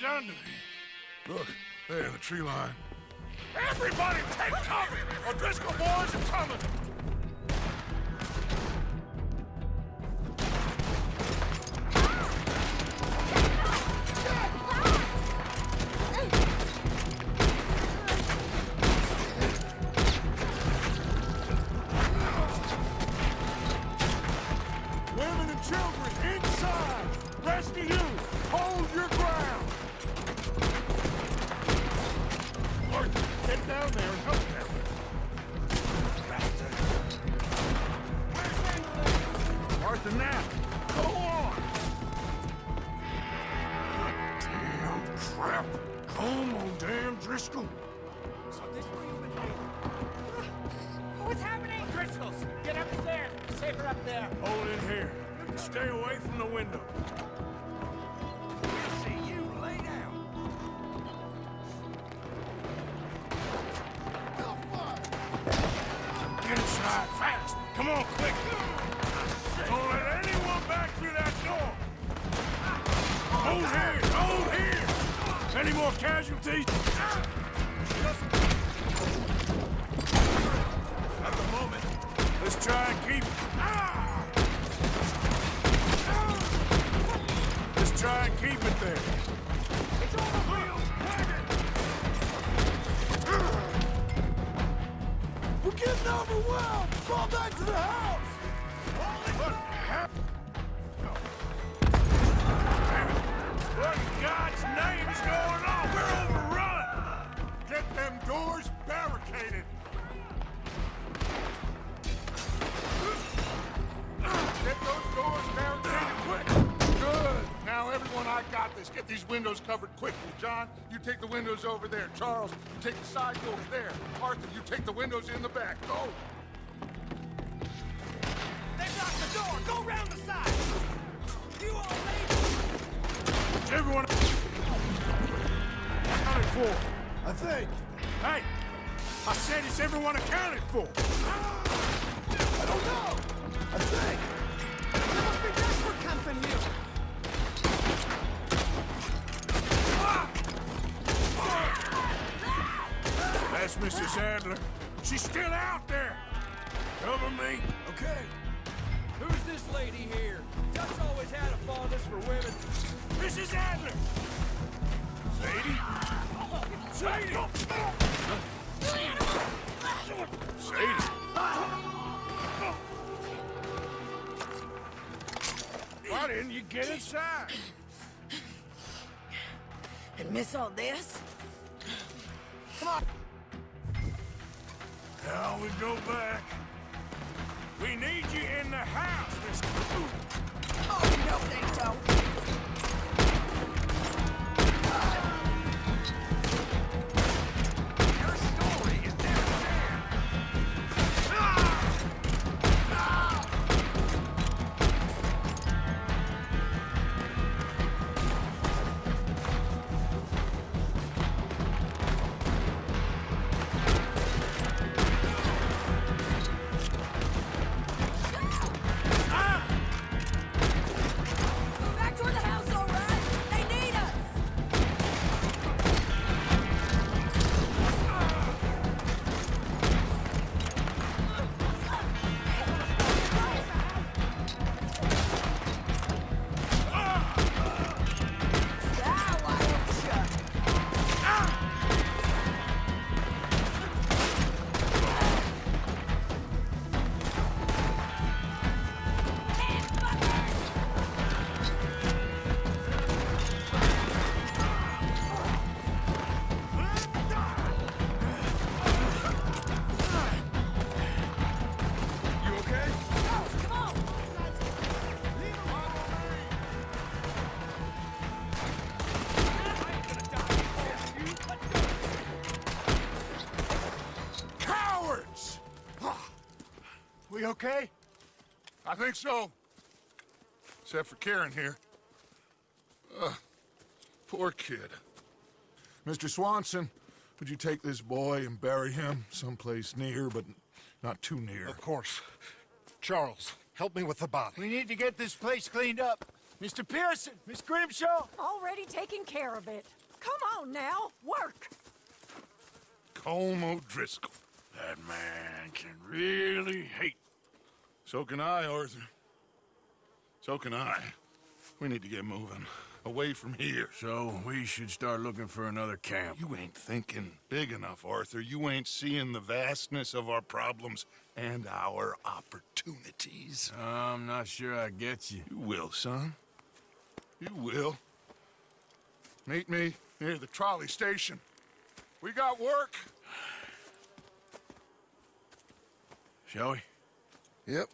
Done to him? Look, there in the tree line. Everybody take cover! O'Driscoll boys are coming! John, you take the windows over there. Charles, you take the side doors there. Arthur, you take the windows in the back. Go! They've locked the door! Go round the side! You all ready? Everyone accounted for? I think. Hey! I said it's everyone accounted for! Miss all this? Come on! Now we go back. We need you in the house, Miss... Oh, no, they don't. Okay? I think so. Except for Kieran here. Ugh, poor kid. Mr. Swanson, would you take this boy and bury him someplace near, but not too near? Of course. Charles, help me with the body. We need to get this place cleaned up. Mr. Pearson, Miss Grimshaw. Already taking care of it. Come on now, work! Colm O'Driscoll. That man can really hate. So can I, Arthur. So can I. We need to get moving. Away from here. So we should start looking for another camp. You ain't thinking big enough, Arthur. You ain't seeing the vastness of our problems and our opportunities. I'm not sure I get you. You will, son. You will. Meet me near the trolley station. We got work. Shall we? Yep.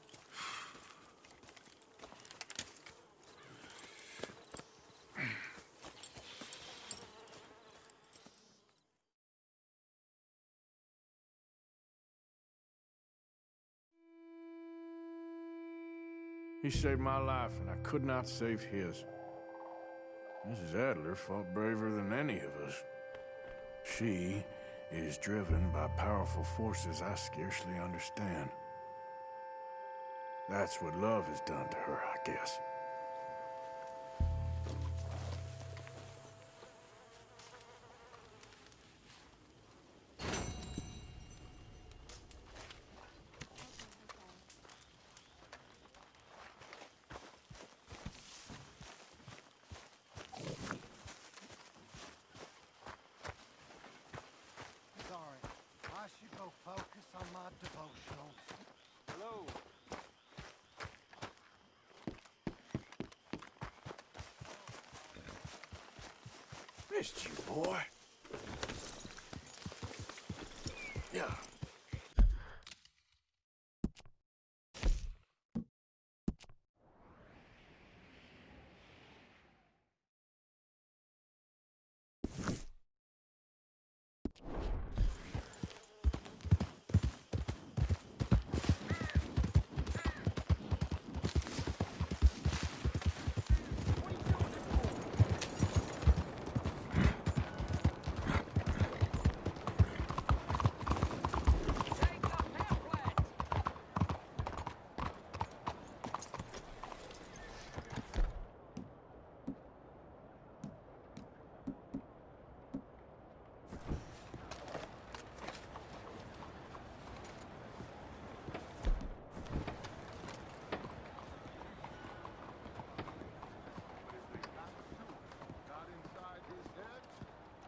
He saved my life, and I could not save his. Mrs. Adler fought braver than any of us. She is driven by powerful forces I scarcely understand. That's what love has done to her, I guess. Sorry. I should go focus on my devotionals. Hello. Missed you, boy. Yeah.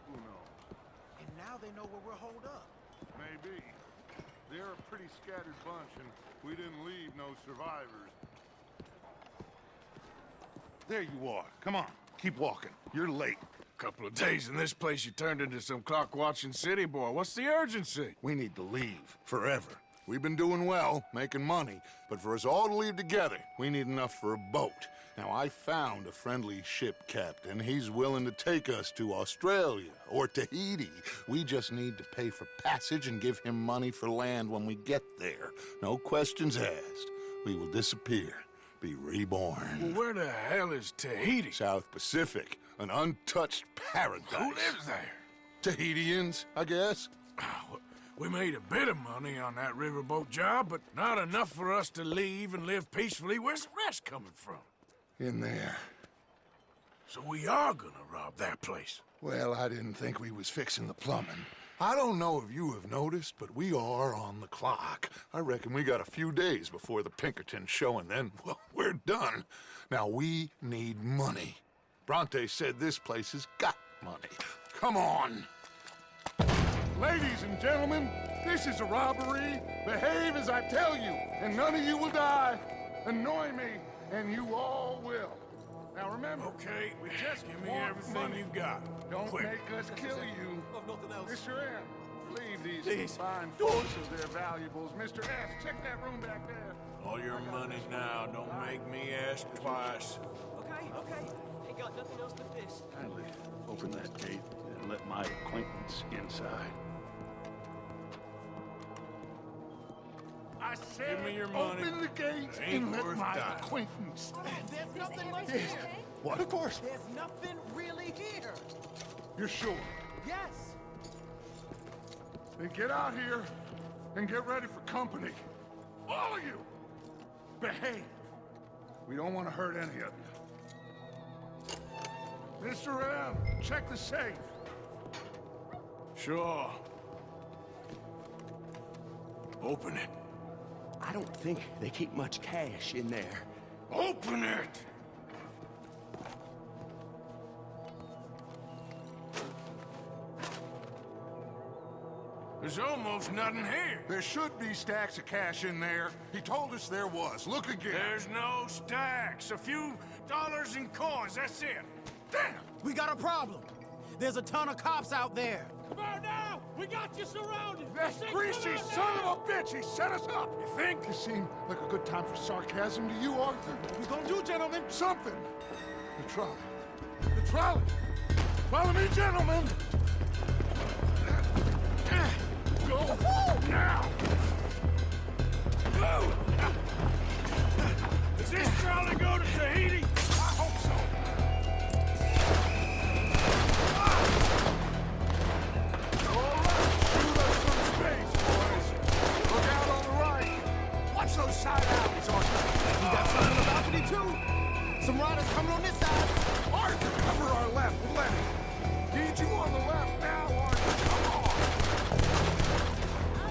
Who knows? And now they know where we're holed up. Maybe. They're a pretty scattered bunch, and we didn't leave no survivors. There you are. Come on, keep walking. You're late. Couple of days in this place, you turned into some clock-watching city boy. What's the urgency? We need to leave forever. We've been doing well, making money, but for us all to leave together, we need enough for a boat. Now, I found a friendly ship captain. He's willing to take us to Australia or Tahiti. We just need to pay for passage and give him money for land when we get there. No questions asked. We will disappear, be reborn. Well, where the hell is Tahiti? South Pacific, an untouched paradise. Who lives there? Tahitians, I guess. Oh, We made a bit of money on that riverboat job, but not enough for us to leave and live peacefully. Where's the rest coming from? In there. So we are gonna rob that place. Well, I didn't think we was fixing the plumbing. I don't know if you have noticed, but we are on the clock. I reckon we got a few days before the Pinkerton show, and then, [laughs] well, we're done. Now, we need money. Bronte said this place has got money. Come on. Ladies and gentlemen, this is a robbery. Behave as I tell you, and none of you will die. Annoy me, and you all will. Now remember, Okay, we just give me everything money. you got. Don't Quick. make us kill you. Oh, nothing else. Mr. M, leave these Please. fine folks of their valuables. Mr. S, check that room back there. All your money now. Don't make me ask twice. Okay, okay. Ain't got nothing else but this. Kindly open that gate and let my acquaintance inside. I said, Give me your money. open the gate and let my dying. acquaintance. There's nothing much Yes. here. What? Of course. There's nothing really here. You're sure? Yes. Then get out here and get ready for company. All of you! Behave. We don't want to hurt any of you. Mr. M, check the safe. Sure. Open it. I don't think they keep much cash in there. Open it! There's almost nothing here. There should be stacks of cash in there. He told us there was. Look again. There's no stacks. A few dollars in coins, that's it. Damn! We got a problem. There's a ton of cops out there. Come on now! We got you surrounded! That greasy son of a bitch! He set us up! You think? This seemed like a good time for sarcasm to you, Arthur. What we gonna do, gentlemen? Something! The trolley. The trolley! Follow me, gentlemen! Go! Now! Go! Does this trolley go to Tahiti? got some on the balcony, too. Some riders coming on this side. Arthur, cover our left. Need you on the left now, Arthur. Come on.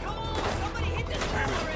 Come on, somebody hit this.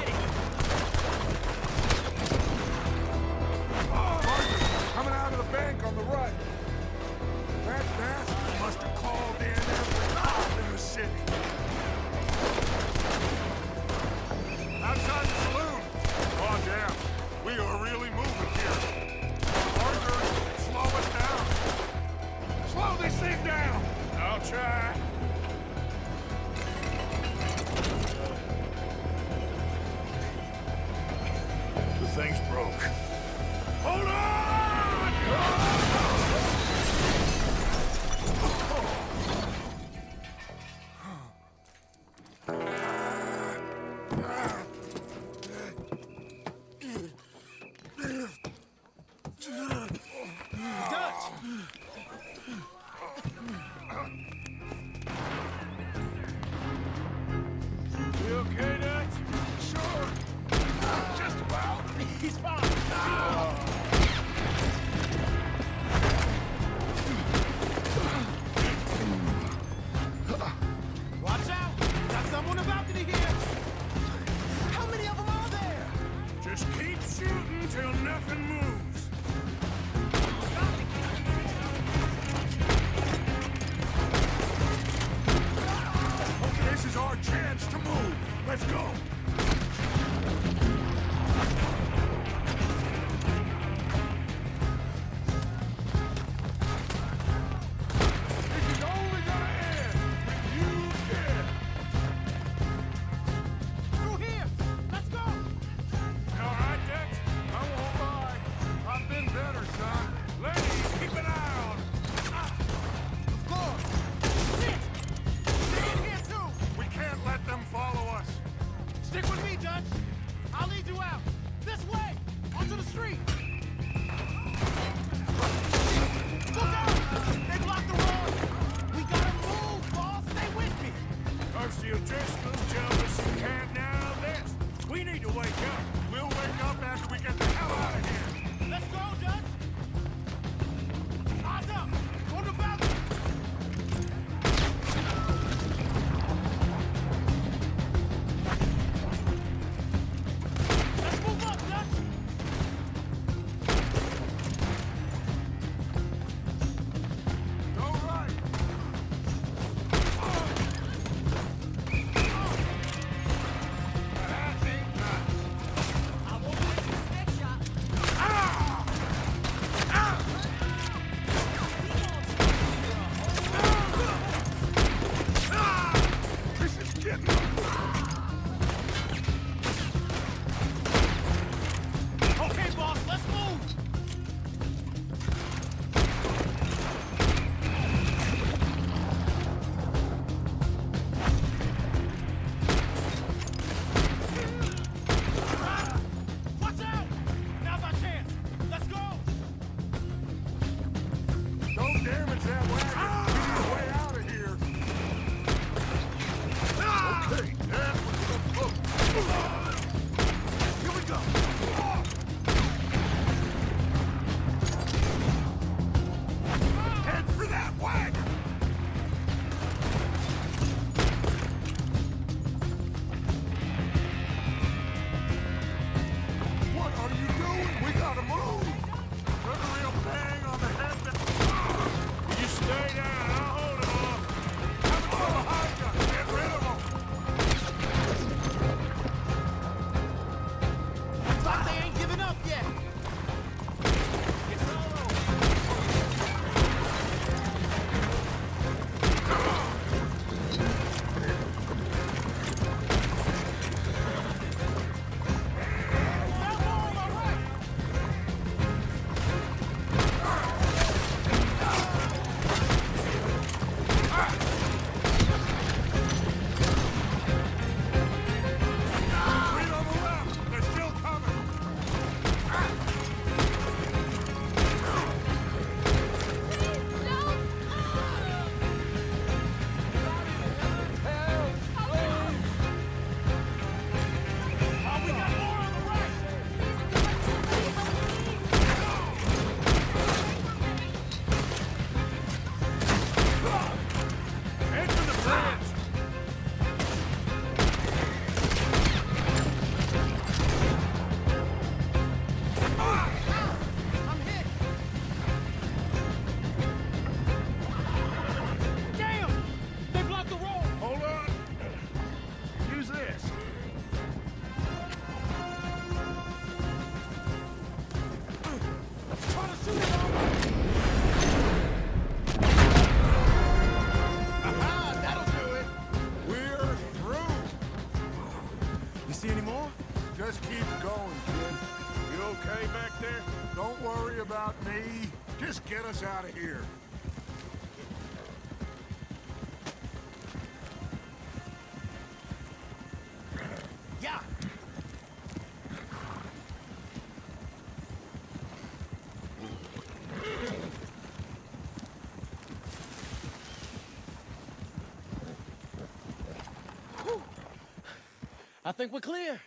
I think we're clear.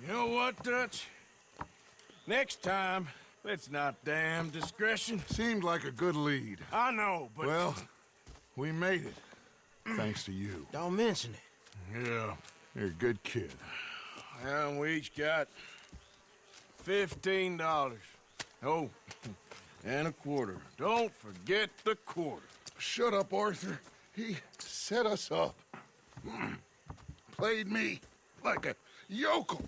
You know what, Dutch? Next time, let's not damn discretion. Seemed like a good lead. I know, but... Well, we made it. Thanks to you. Don't mention it. Yeah. You're a good kid. And we each got fifteen dollars. Oh, [laughs] and a quarter. Don't forget the quarter. Shut up, Arthur. He set us up. [clears throat] Played me like a yokel.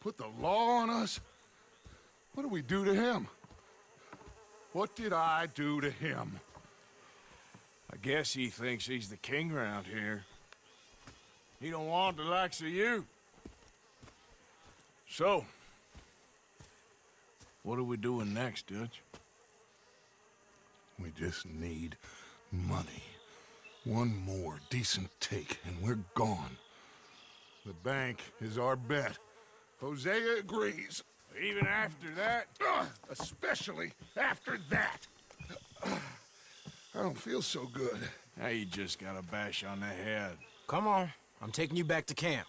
Put the law on us. What did we do to him? What did I do to him? I guess he thinks he's the king around here. He don't want the likes of you. So, what are we doing next, Dutch? We just need money. One more decent take, and we're gone. The bank is our bet. Hosea agrees. Even after that? Ugh, especially after that. I don't feel so good. Now you just got a bash on the head. Come on. I'm taking you back to camp.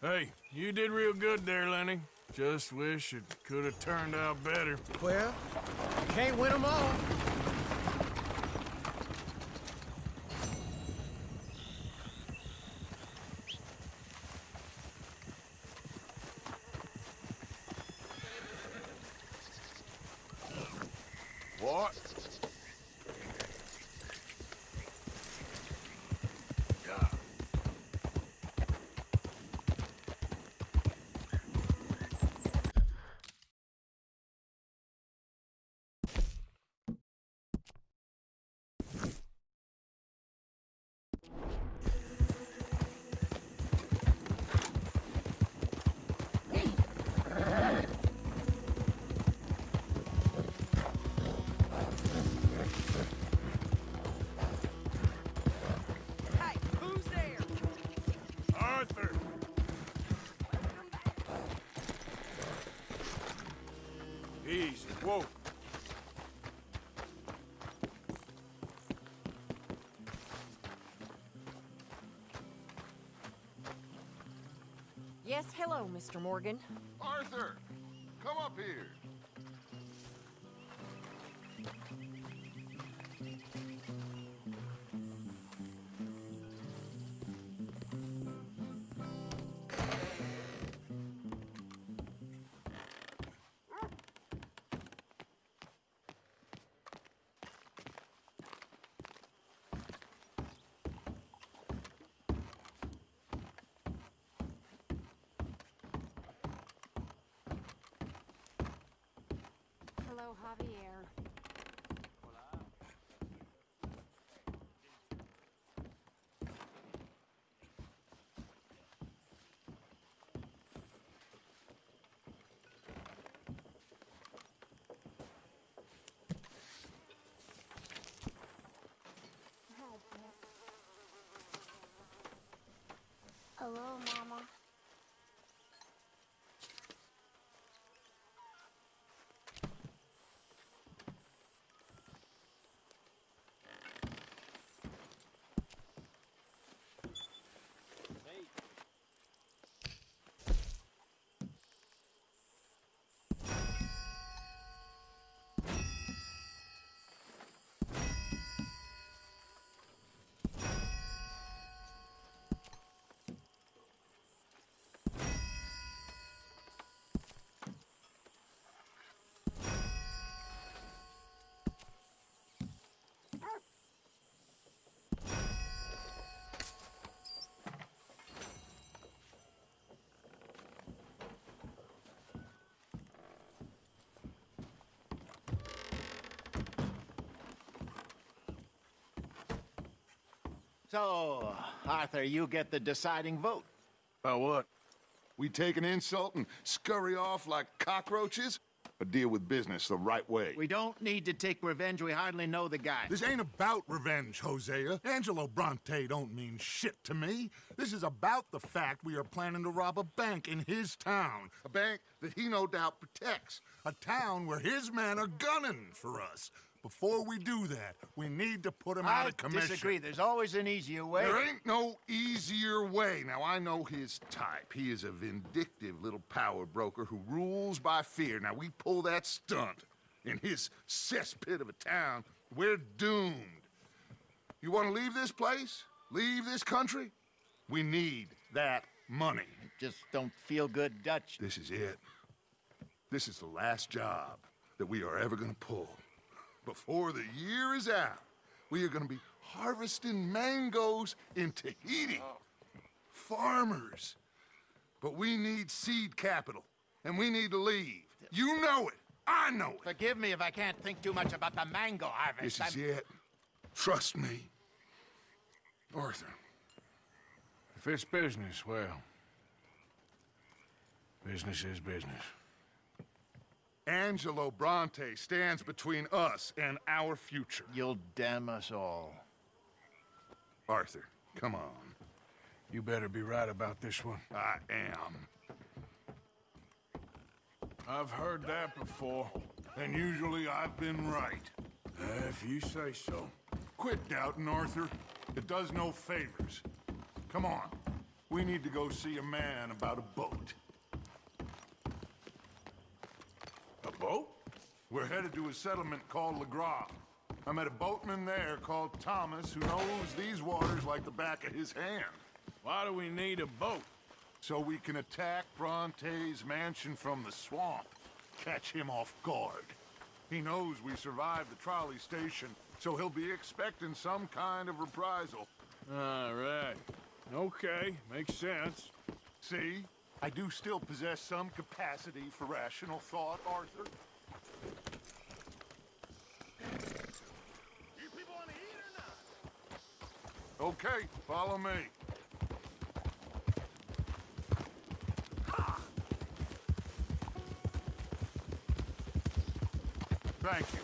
Hey, you did real good there, Lenny. Just wish it could have turned out better. Well, you can't win them all. Yes, hello, Mr. Morgan. Arthur, come up here. Javier. Hello, Mama. So, Arthur, you get the deciding vote. About what? We take an insult and scurry off like cockroaches? or deal with business the right way. We don't need to take revenge. We hardly know the guy. This ain't about revenge, Hosea. Angelo Bronte don't mean shit to me. This is about the fact we are planning to rob a bank in his town. A bank that he no doubt protects. A town where his men are gunning for us. Before we do that, we need to put him out of commission. I disagree. There's always an easier way. There ain't no easier way. Now, I know his type. He is a vindictive little power broker who rules by fear. Now, we pull that stunt in his cesspit of a town, we're doomed. You want to leave this place? Leave this country? We need that money. Just don't feel good, Dutch. This is it. This is the last job that we are ever going to pull. Before the year is out, we are going to be harvesting mangoes in Tahiti. Oh. Farmers. But we need seed capital, and we need to leave. You know it. I know it. Forgive me if I can't think too much about the mango harvest. This is I'm- it. Trust me. Arthur. If it's business, well, business is business. Angelo Bronte stands between us and our future. You'll damn us all. Arthur, come on. You better be right about this one. I am. I've heard that before. And usually I've been right. Uh, if you say so. Quit doubting, Arthur. It does no favors. Come on. We need to go see a man about a boat. A boat? We're headed to a settlement called Lagras. I met a boatman there called Thomas who knows these waters like the back of his hand. Why do we need a boat? So we can attack Bronte's mansion from the swamp. Catch him off guard. He knows we survived the trolley station, so he'll be expecting some kind of reprisal. All right. Okay, makes sense. See? I do still possess some capacity for rational thought, Arthur. You people want to eat or not? Okay, follow me. Thank you.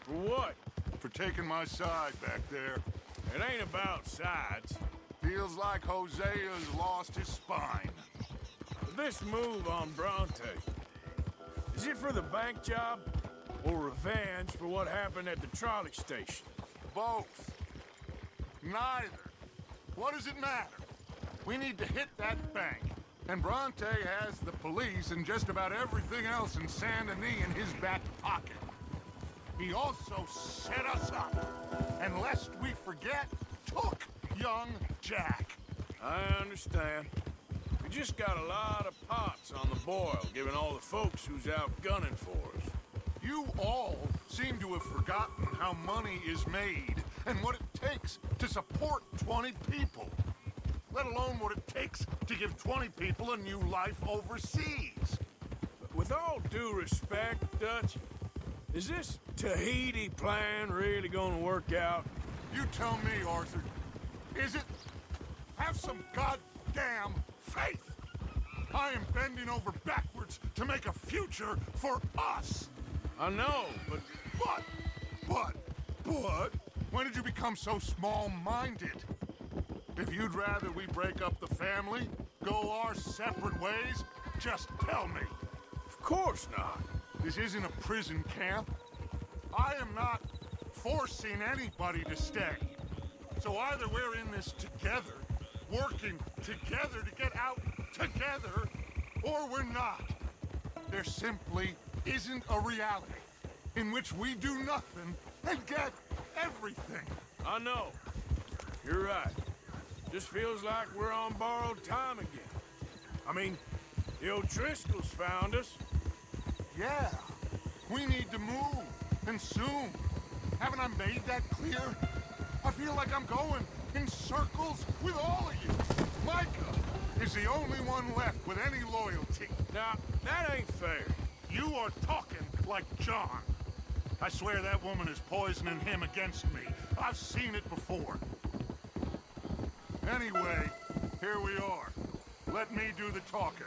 For what? For taking my side back there. It ain't about sides. Feels like Hosea's lost his spine. This move on Bronte, is it for the bank job or revenge for what happened at the trolley station? Both. Neither. What does it matter? We need to hit that bank. And Bronte has the police and just about everything else in Saint Denis in his back pocket. He also set us up. And lest we forget, took young Jack. I understand. Just got a lot of pots on the boil, given all the folks who's out gunning for us. You all seem to have forgotten how money is made and what it takes to support 20 people. Let alone what it takes to give 20 people a new life overseas. With all due respect, Dutch, is this Tahiti plan really gonna work out? You tell me, Arthur. Is it? Have some goddamn faith. I am bending over backwards to make a future for us. I know, but... But, but, but, when did you become so small-minded? If you'd rather we break up the family, go our separate ways, just tell me. Of course not. This isn't a prison camp. I am not forcing anybody to stay. So either we're in this together, working together to get out together, or we're not. There simply isn't a reality in which we do nothing and get everything. I know. You're right. Just feels like we're on borrowed time again. I mean, the O'Driscolls found us. Yeah, we need to move, and soon. Haven't I made that clear? I feel like I'm going in circles with all of you. Micah is the only one left with any loyalty. Now, that ain't fair. You are talking like John. I swear that woman is poisoning him against me. I've seen it before. Anyway, here we are. Let me do the talking.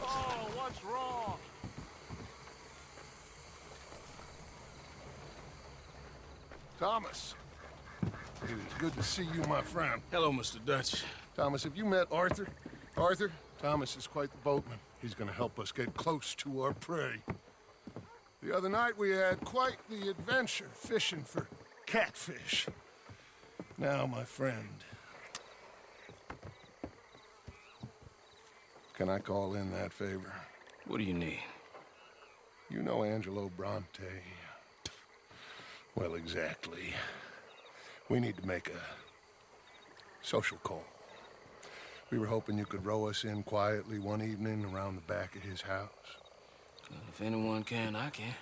Oh, what's wrong? Thomas. It is good to see you, my friend. Hello, Mr. Dutch. Thomas, have you met Arthur? Arthur, Thomas is quite the boatman. He's gonna help us get close to our prey. The other night we had quite the adventure fishing for catfish. Now, my friend, can I call in that favor? What do you need? You know Angelo Bronte. Well, exactly. We need to make a social call. We were hoping you could row us in quietly one evening around the back of his house. If anyone can, I can.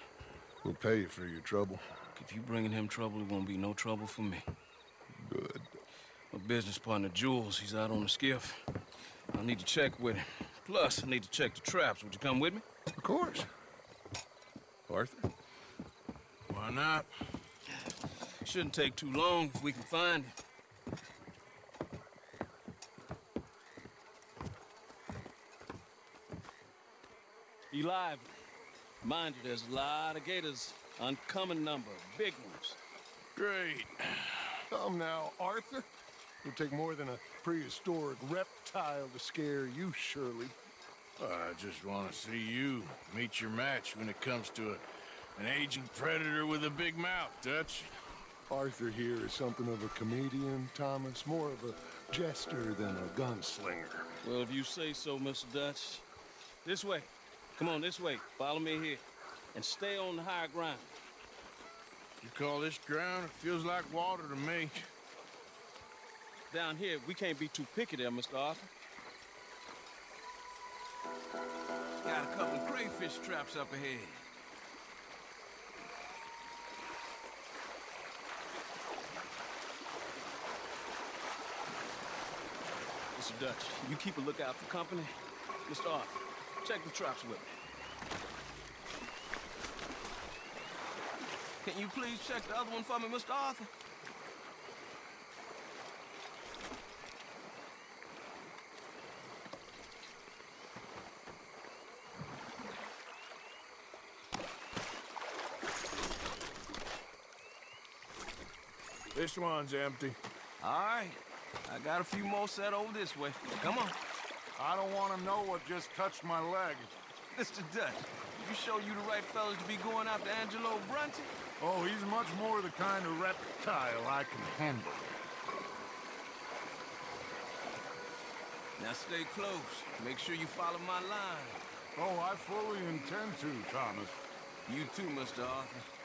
We'll pay you for your trouble. If you're bringing him trouble, it won't be no trouble for me. Good. My business partner, Jules, he's out on the skiff. I need to check with him. Plus, I need to check the traps. Would you come with me? Of course. Arthur? Why not? Shouldn't take too long if we can find him. Be lively. Mind you, there's a lot of gators. Uncommon number. Big ones. Great. Come now, Arthur. It'll take more than a prehistoric reptile to scare you, surely. I just want to see you meet your match when it comes to a, an aging predator with a big mouth, Dutch. Arthur here is something of a comedian, Thomas. More of a jester than a gunslinger. Well, if you say so, Mr. Dutch. This way. Come on, this way. Follow me here. And stay on the higher ground. You call this ground? It feels like water to me. Down here, we can't be too picky there, Mr. Arthur. Got a couple of crayfish traps up ahead. Mr. Dutch, you keep a lookout for company. Mr. Arthur, check the traps with me. Can you please check the other one for me, Mr. Arthur? This one's empty. All right. I got a few more set over this way. Come on. I don't want to know what just touched my leg. Mr. Dutch, you show you the right fellas to be going after Angelo Bronte? Oh, he's much more the kind of reptile I can handle. Now stay close. Make sure you follow my line. Oh, I fully intend to, Thomas. You too, Mr. Arthur.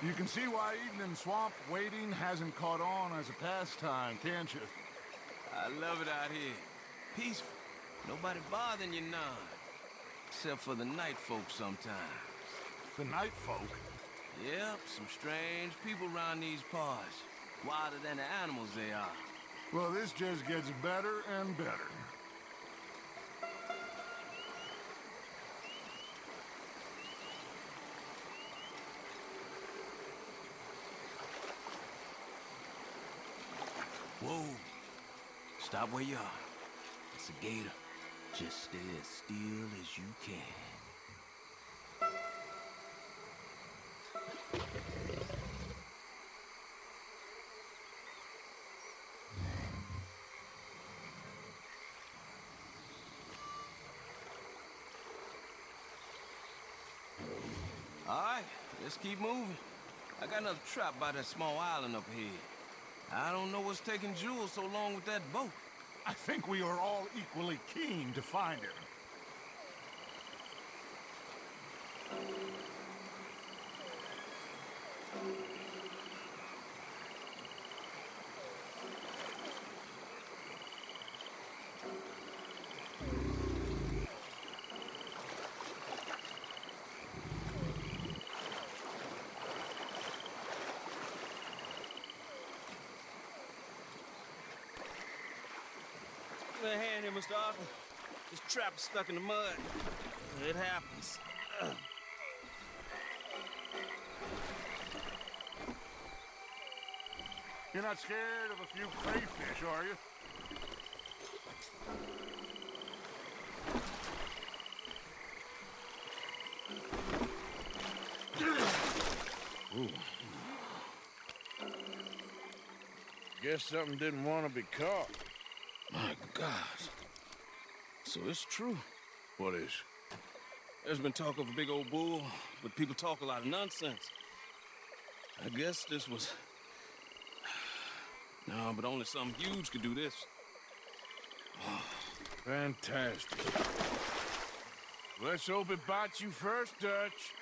You can see why eating in swamp waiting hasn't caught on as a pastime, can't you? I love it out here. Peaceful. Nobody bothering you none. Except for the night folk sometimes. The night folk? Yep, some strange people around these parts. Wilder than the animals they are. Well, this just gets better and better. Whoa. Stop where you are. It's a gator. Just stay as still as you can. All right, let's keep moving. I got another trap by that small island up here. I don't know what's taking Jules so long with that boat. I think we are all equally keen to find him. Give hand here, Mr. Arthur. This trap is stuck in the mud. It happens. You're not scared of a few crayfish, are you? Guess something didn't want to be caught. My God. So it's true. What is? There's been talk of a big old bull, but people talk a lot of nonsense. I guess this was... [sighs] No, but only something huge could do this. [sighs] Fantastic. Let's hope it bites you first, Dutch.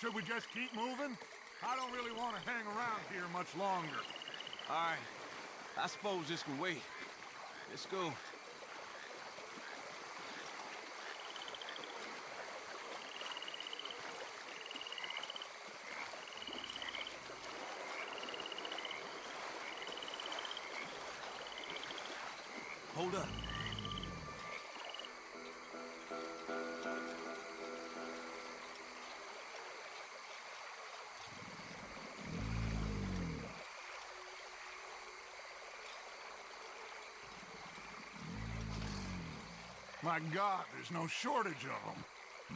Should we just keep moving? I don't really want to hang around here much longer. All right. I suppose this can wait. Let's go. Hold up. My God, there's no shortage of them.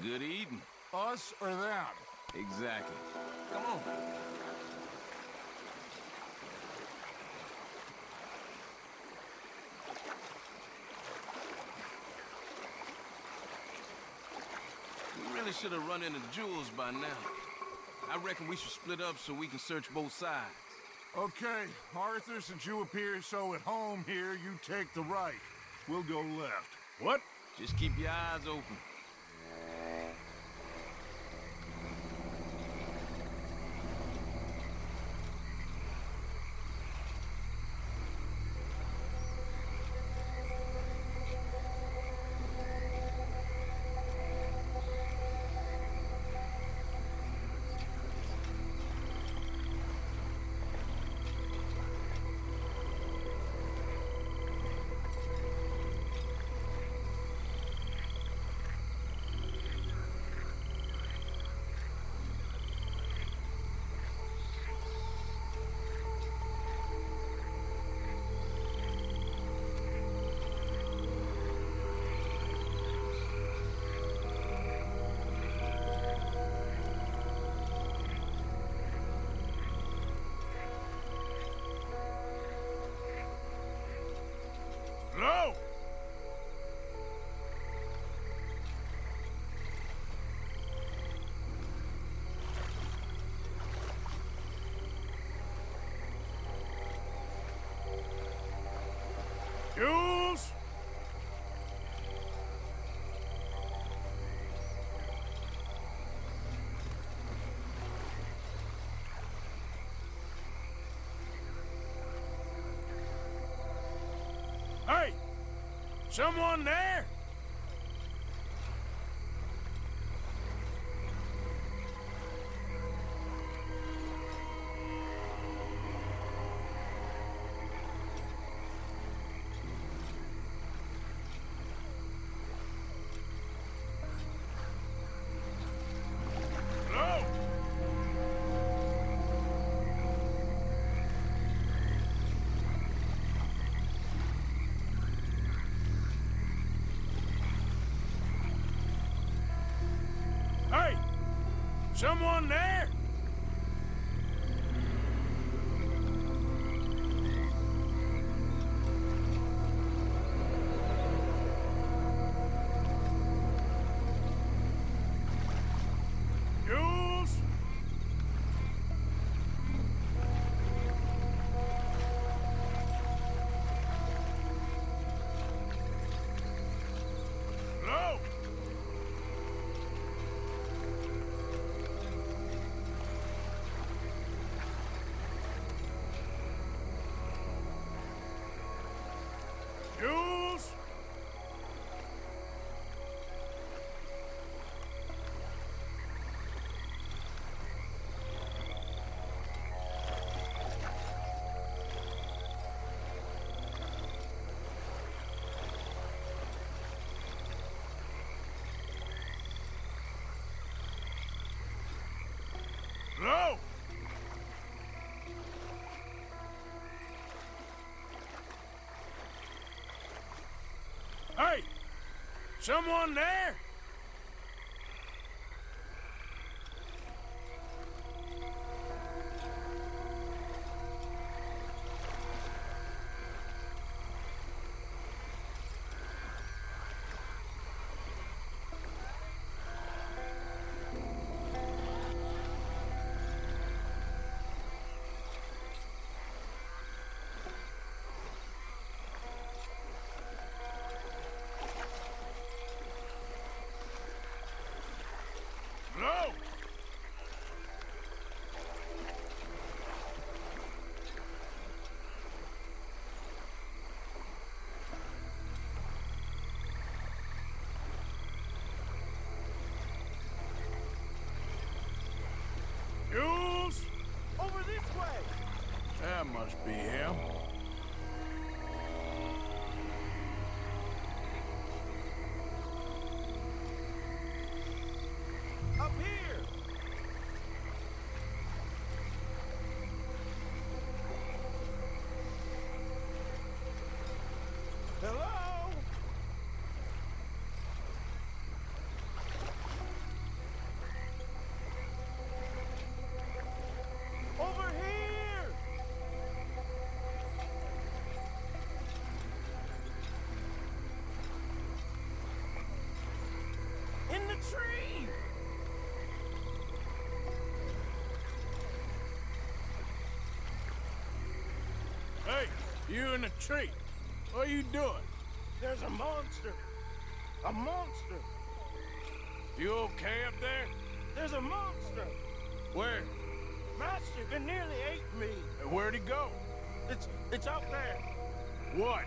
Good eating. Us or them? Exactly. Come on. We really should have run into Jules by now. I reckon we should split up so we can search both sides. Okay, Arthur, since you appear so at home here, you take the right. We'll go left. What? Just keep your eyes open. Someone there? Someone there? Hey! Someone there? That must be him. Tree! Hey, you in the tree. What are you doing? There's a monster! A monster! You okay up there? There's a monster! Where? Master, it nearly ate me! And Where'd he go? It's it's out there! What?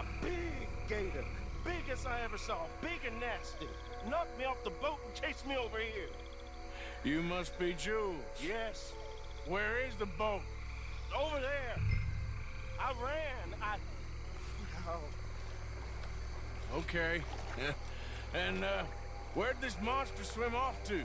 A big gator! Biggest I ever saw, big and nasty. Knocked me off the boat and chased me over here. You must be Jules. Yes, Where is the boat? over there. I ran. I. Oh, Okay. [laughs] And, uh, where'd this monster swim off to?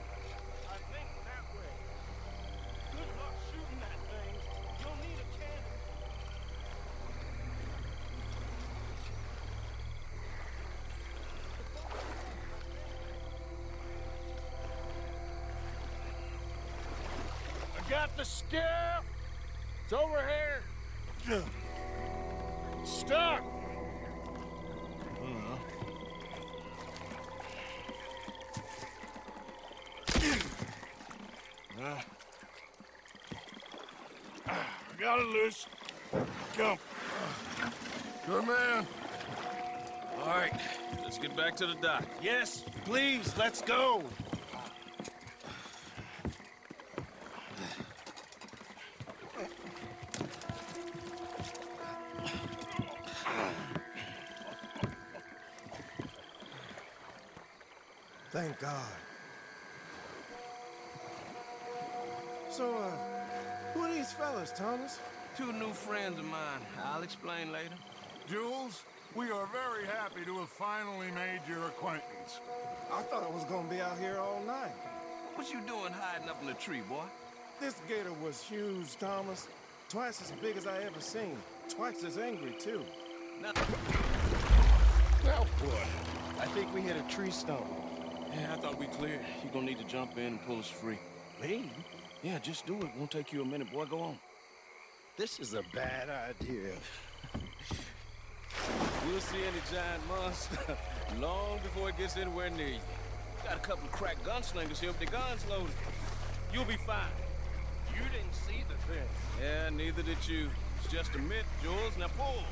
The skiff. It's over here. Stuck. Uh, I got it loose. Jump. Good man. All right, let's get back to the dock. Yes, please, let's go. Two new friends of mine. I'll explain later. Jules, we are very happy to have finally made your acquaintance. I thought I was gonna be out here all night. What you doing hiding up in the tree, boy? This gator was huge, Thomas. Twice as big as I ever seen. Twice as angry, too. Now, Well, boy, I think we hit a tree stump. yeah, I thought we cleared. You gonna need to jump in and pull us free. Me? Yeah, just do it. Won't take you a minute, boy. Go on. This is a bad idea. We'll see any giant monster [laughs] long before it gets anywhere near you. Got a couple of crack gunslingers here with their guns loaded. You'll be fine. You didn't see the thing. Yeah, neither did you. It's just a myth, Jules. Now pull. Pull,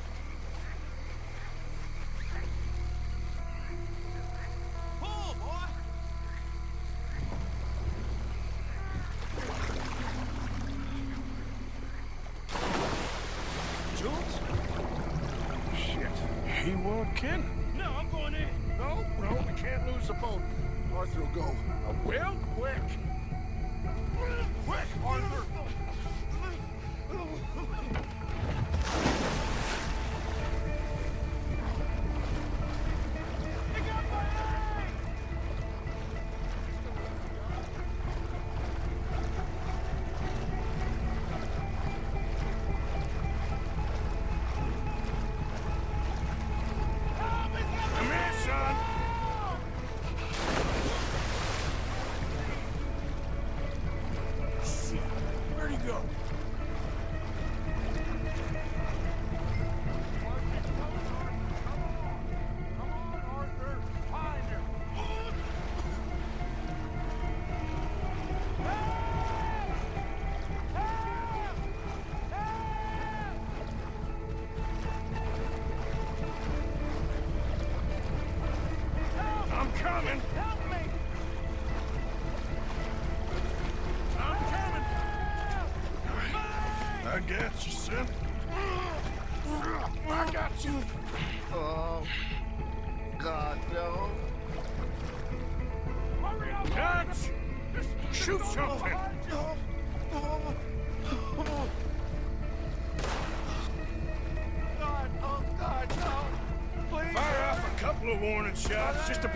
warning shots just to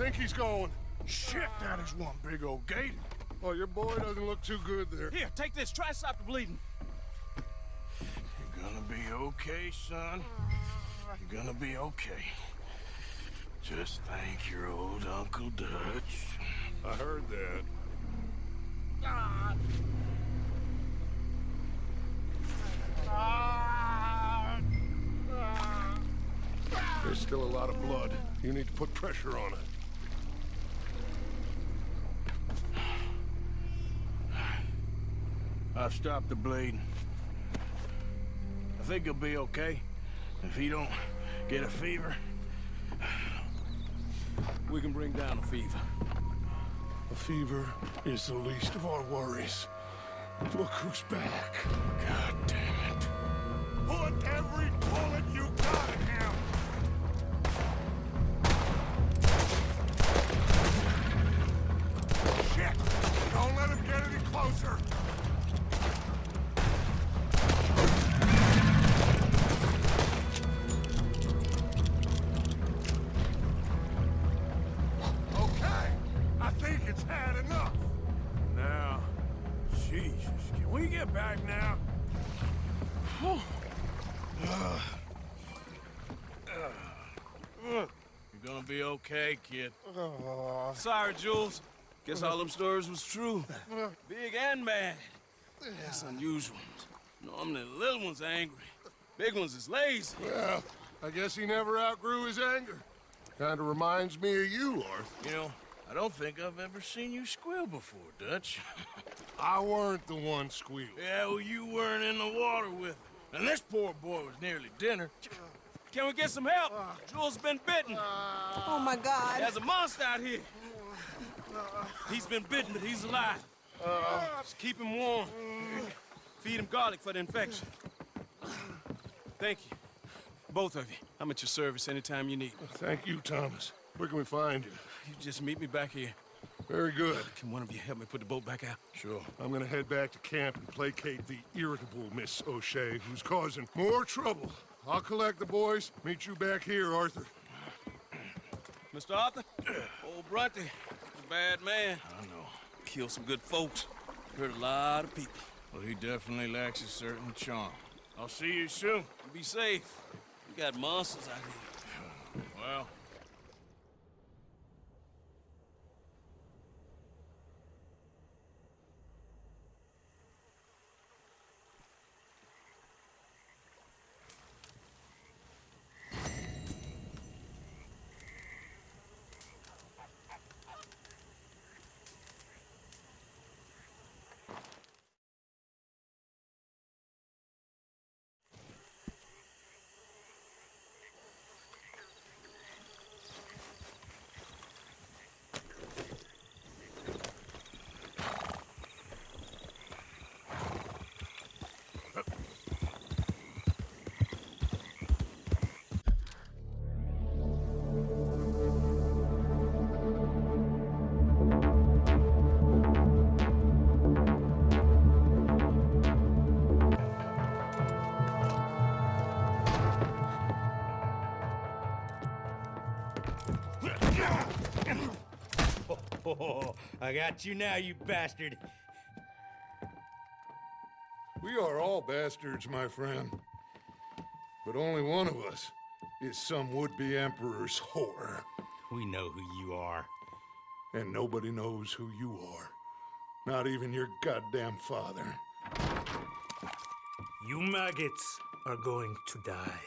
think he's going. Shit, that is one big old gate. Oh, your boy doesn't look too good there. Here, take this. Try and stop the bleeding. You're gonna be okay, son. You're gonna be okay. Just thank your old Uncle Dutch. I heard that. Ah. Ah. Ah. There's still a lot of blood. You need to put pressure on it. I've stopped the bleeding. I think he'll be okay. If he don't get a fever. We can bring down a fever. A fever is the least of our worries. Look who's back. God damn it. Put every bullet you got in him! Shit! Don't let him get any closer! Okay, kid. Oh. Sorry, Jules. Guess all them stories was true. Big and mad. That's unusual. Normally the little ones angry. Big ones is lazy. Well, I guess he never outgrew his anger. Kinda reminds me of you, Arthur. You know, I don't think I've ever seen you squeal before, Dutch. [laughs] I weren't the one squealing. yeah, well, you weren't in the water with him. And this poor boy was nearly dinner. Can we get some help? Jules been bitten. Oh my God. There's a monster out here. He's been bitten, but he's alive. Just keep him warm. Feed him garlic for the infection. Thank you. Both of you. I'm at your service anytime you need. Thank you, Thomas. Where can we find you? You just meet me back here. Very good. Can one of you help me put the boat back out? Sure. I'm gonna head back to camp and placate the irritable Miss O'Shea, who's causing more trouble. I'll collect the boys. Meet you back here, Arthur. Mr. Arthur? Old Brunty, a bad man. I know. Killed some good folks. Hurt a lot of people. Well, he definitely lacks a certain charm. I'll see you soon. Be safe. We got monsters out here. Well, Oh, [laughs] I got you now, you bastard. We are all bastards, my friend. But only one of us is some would-be emperor's whore. We know who you are. And nobody knows who you are. Not even your goddamn father. You maggots are going to die.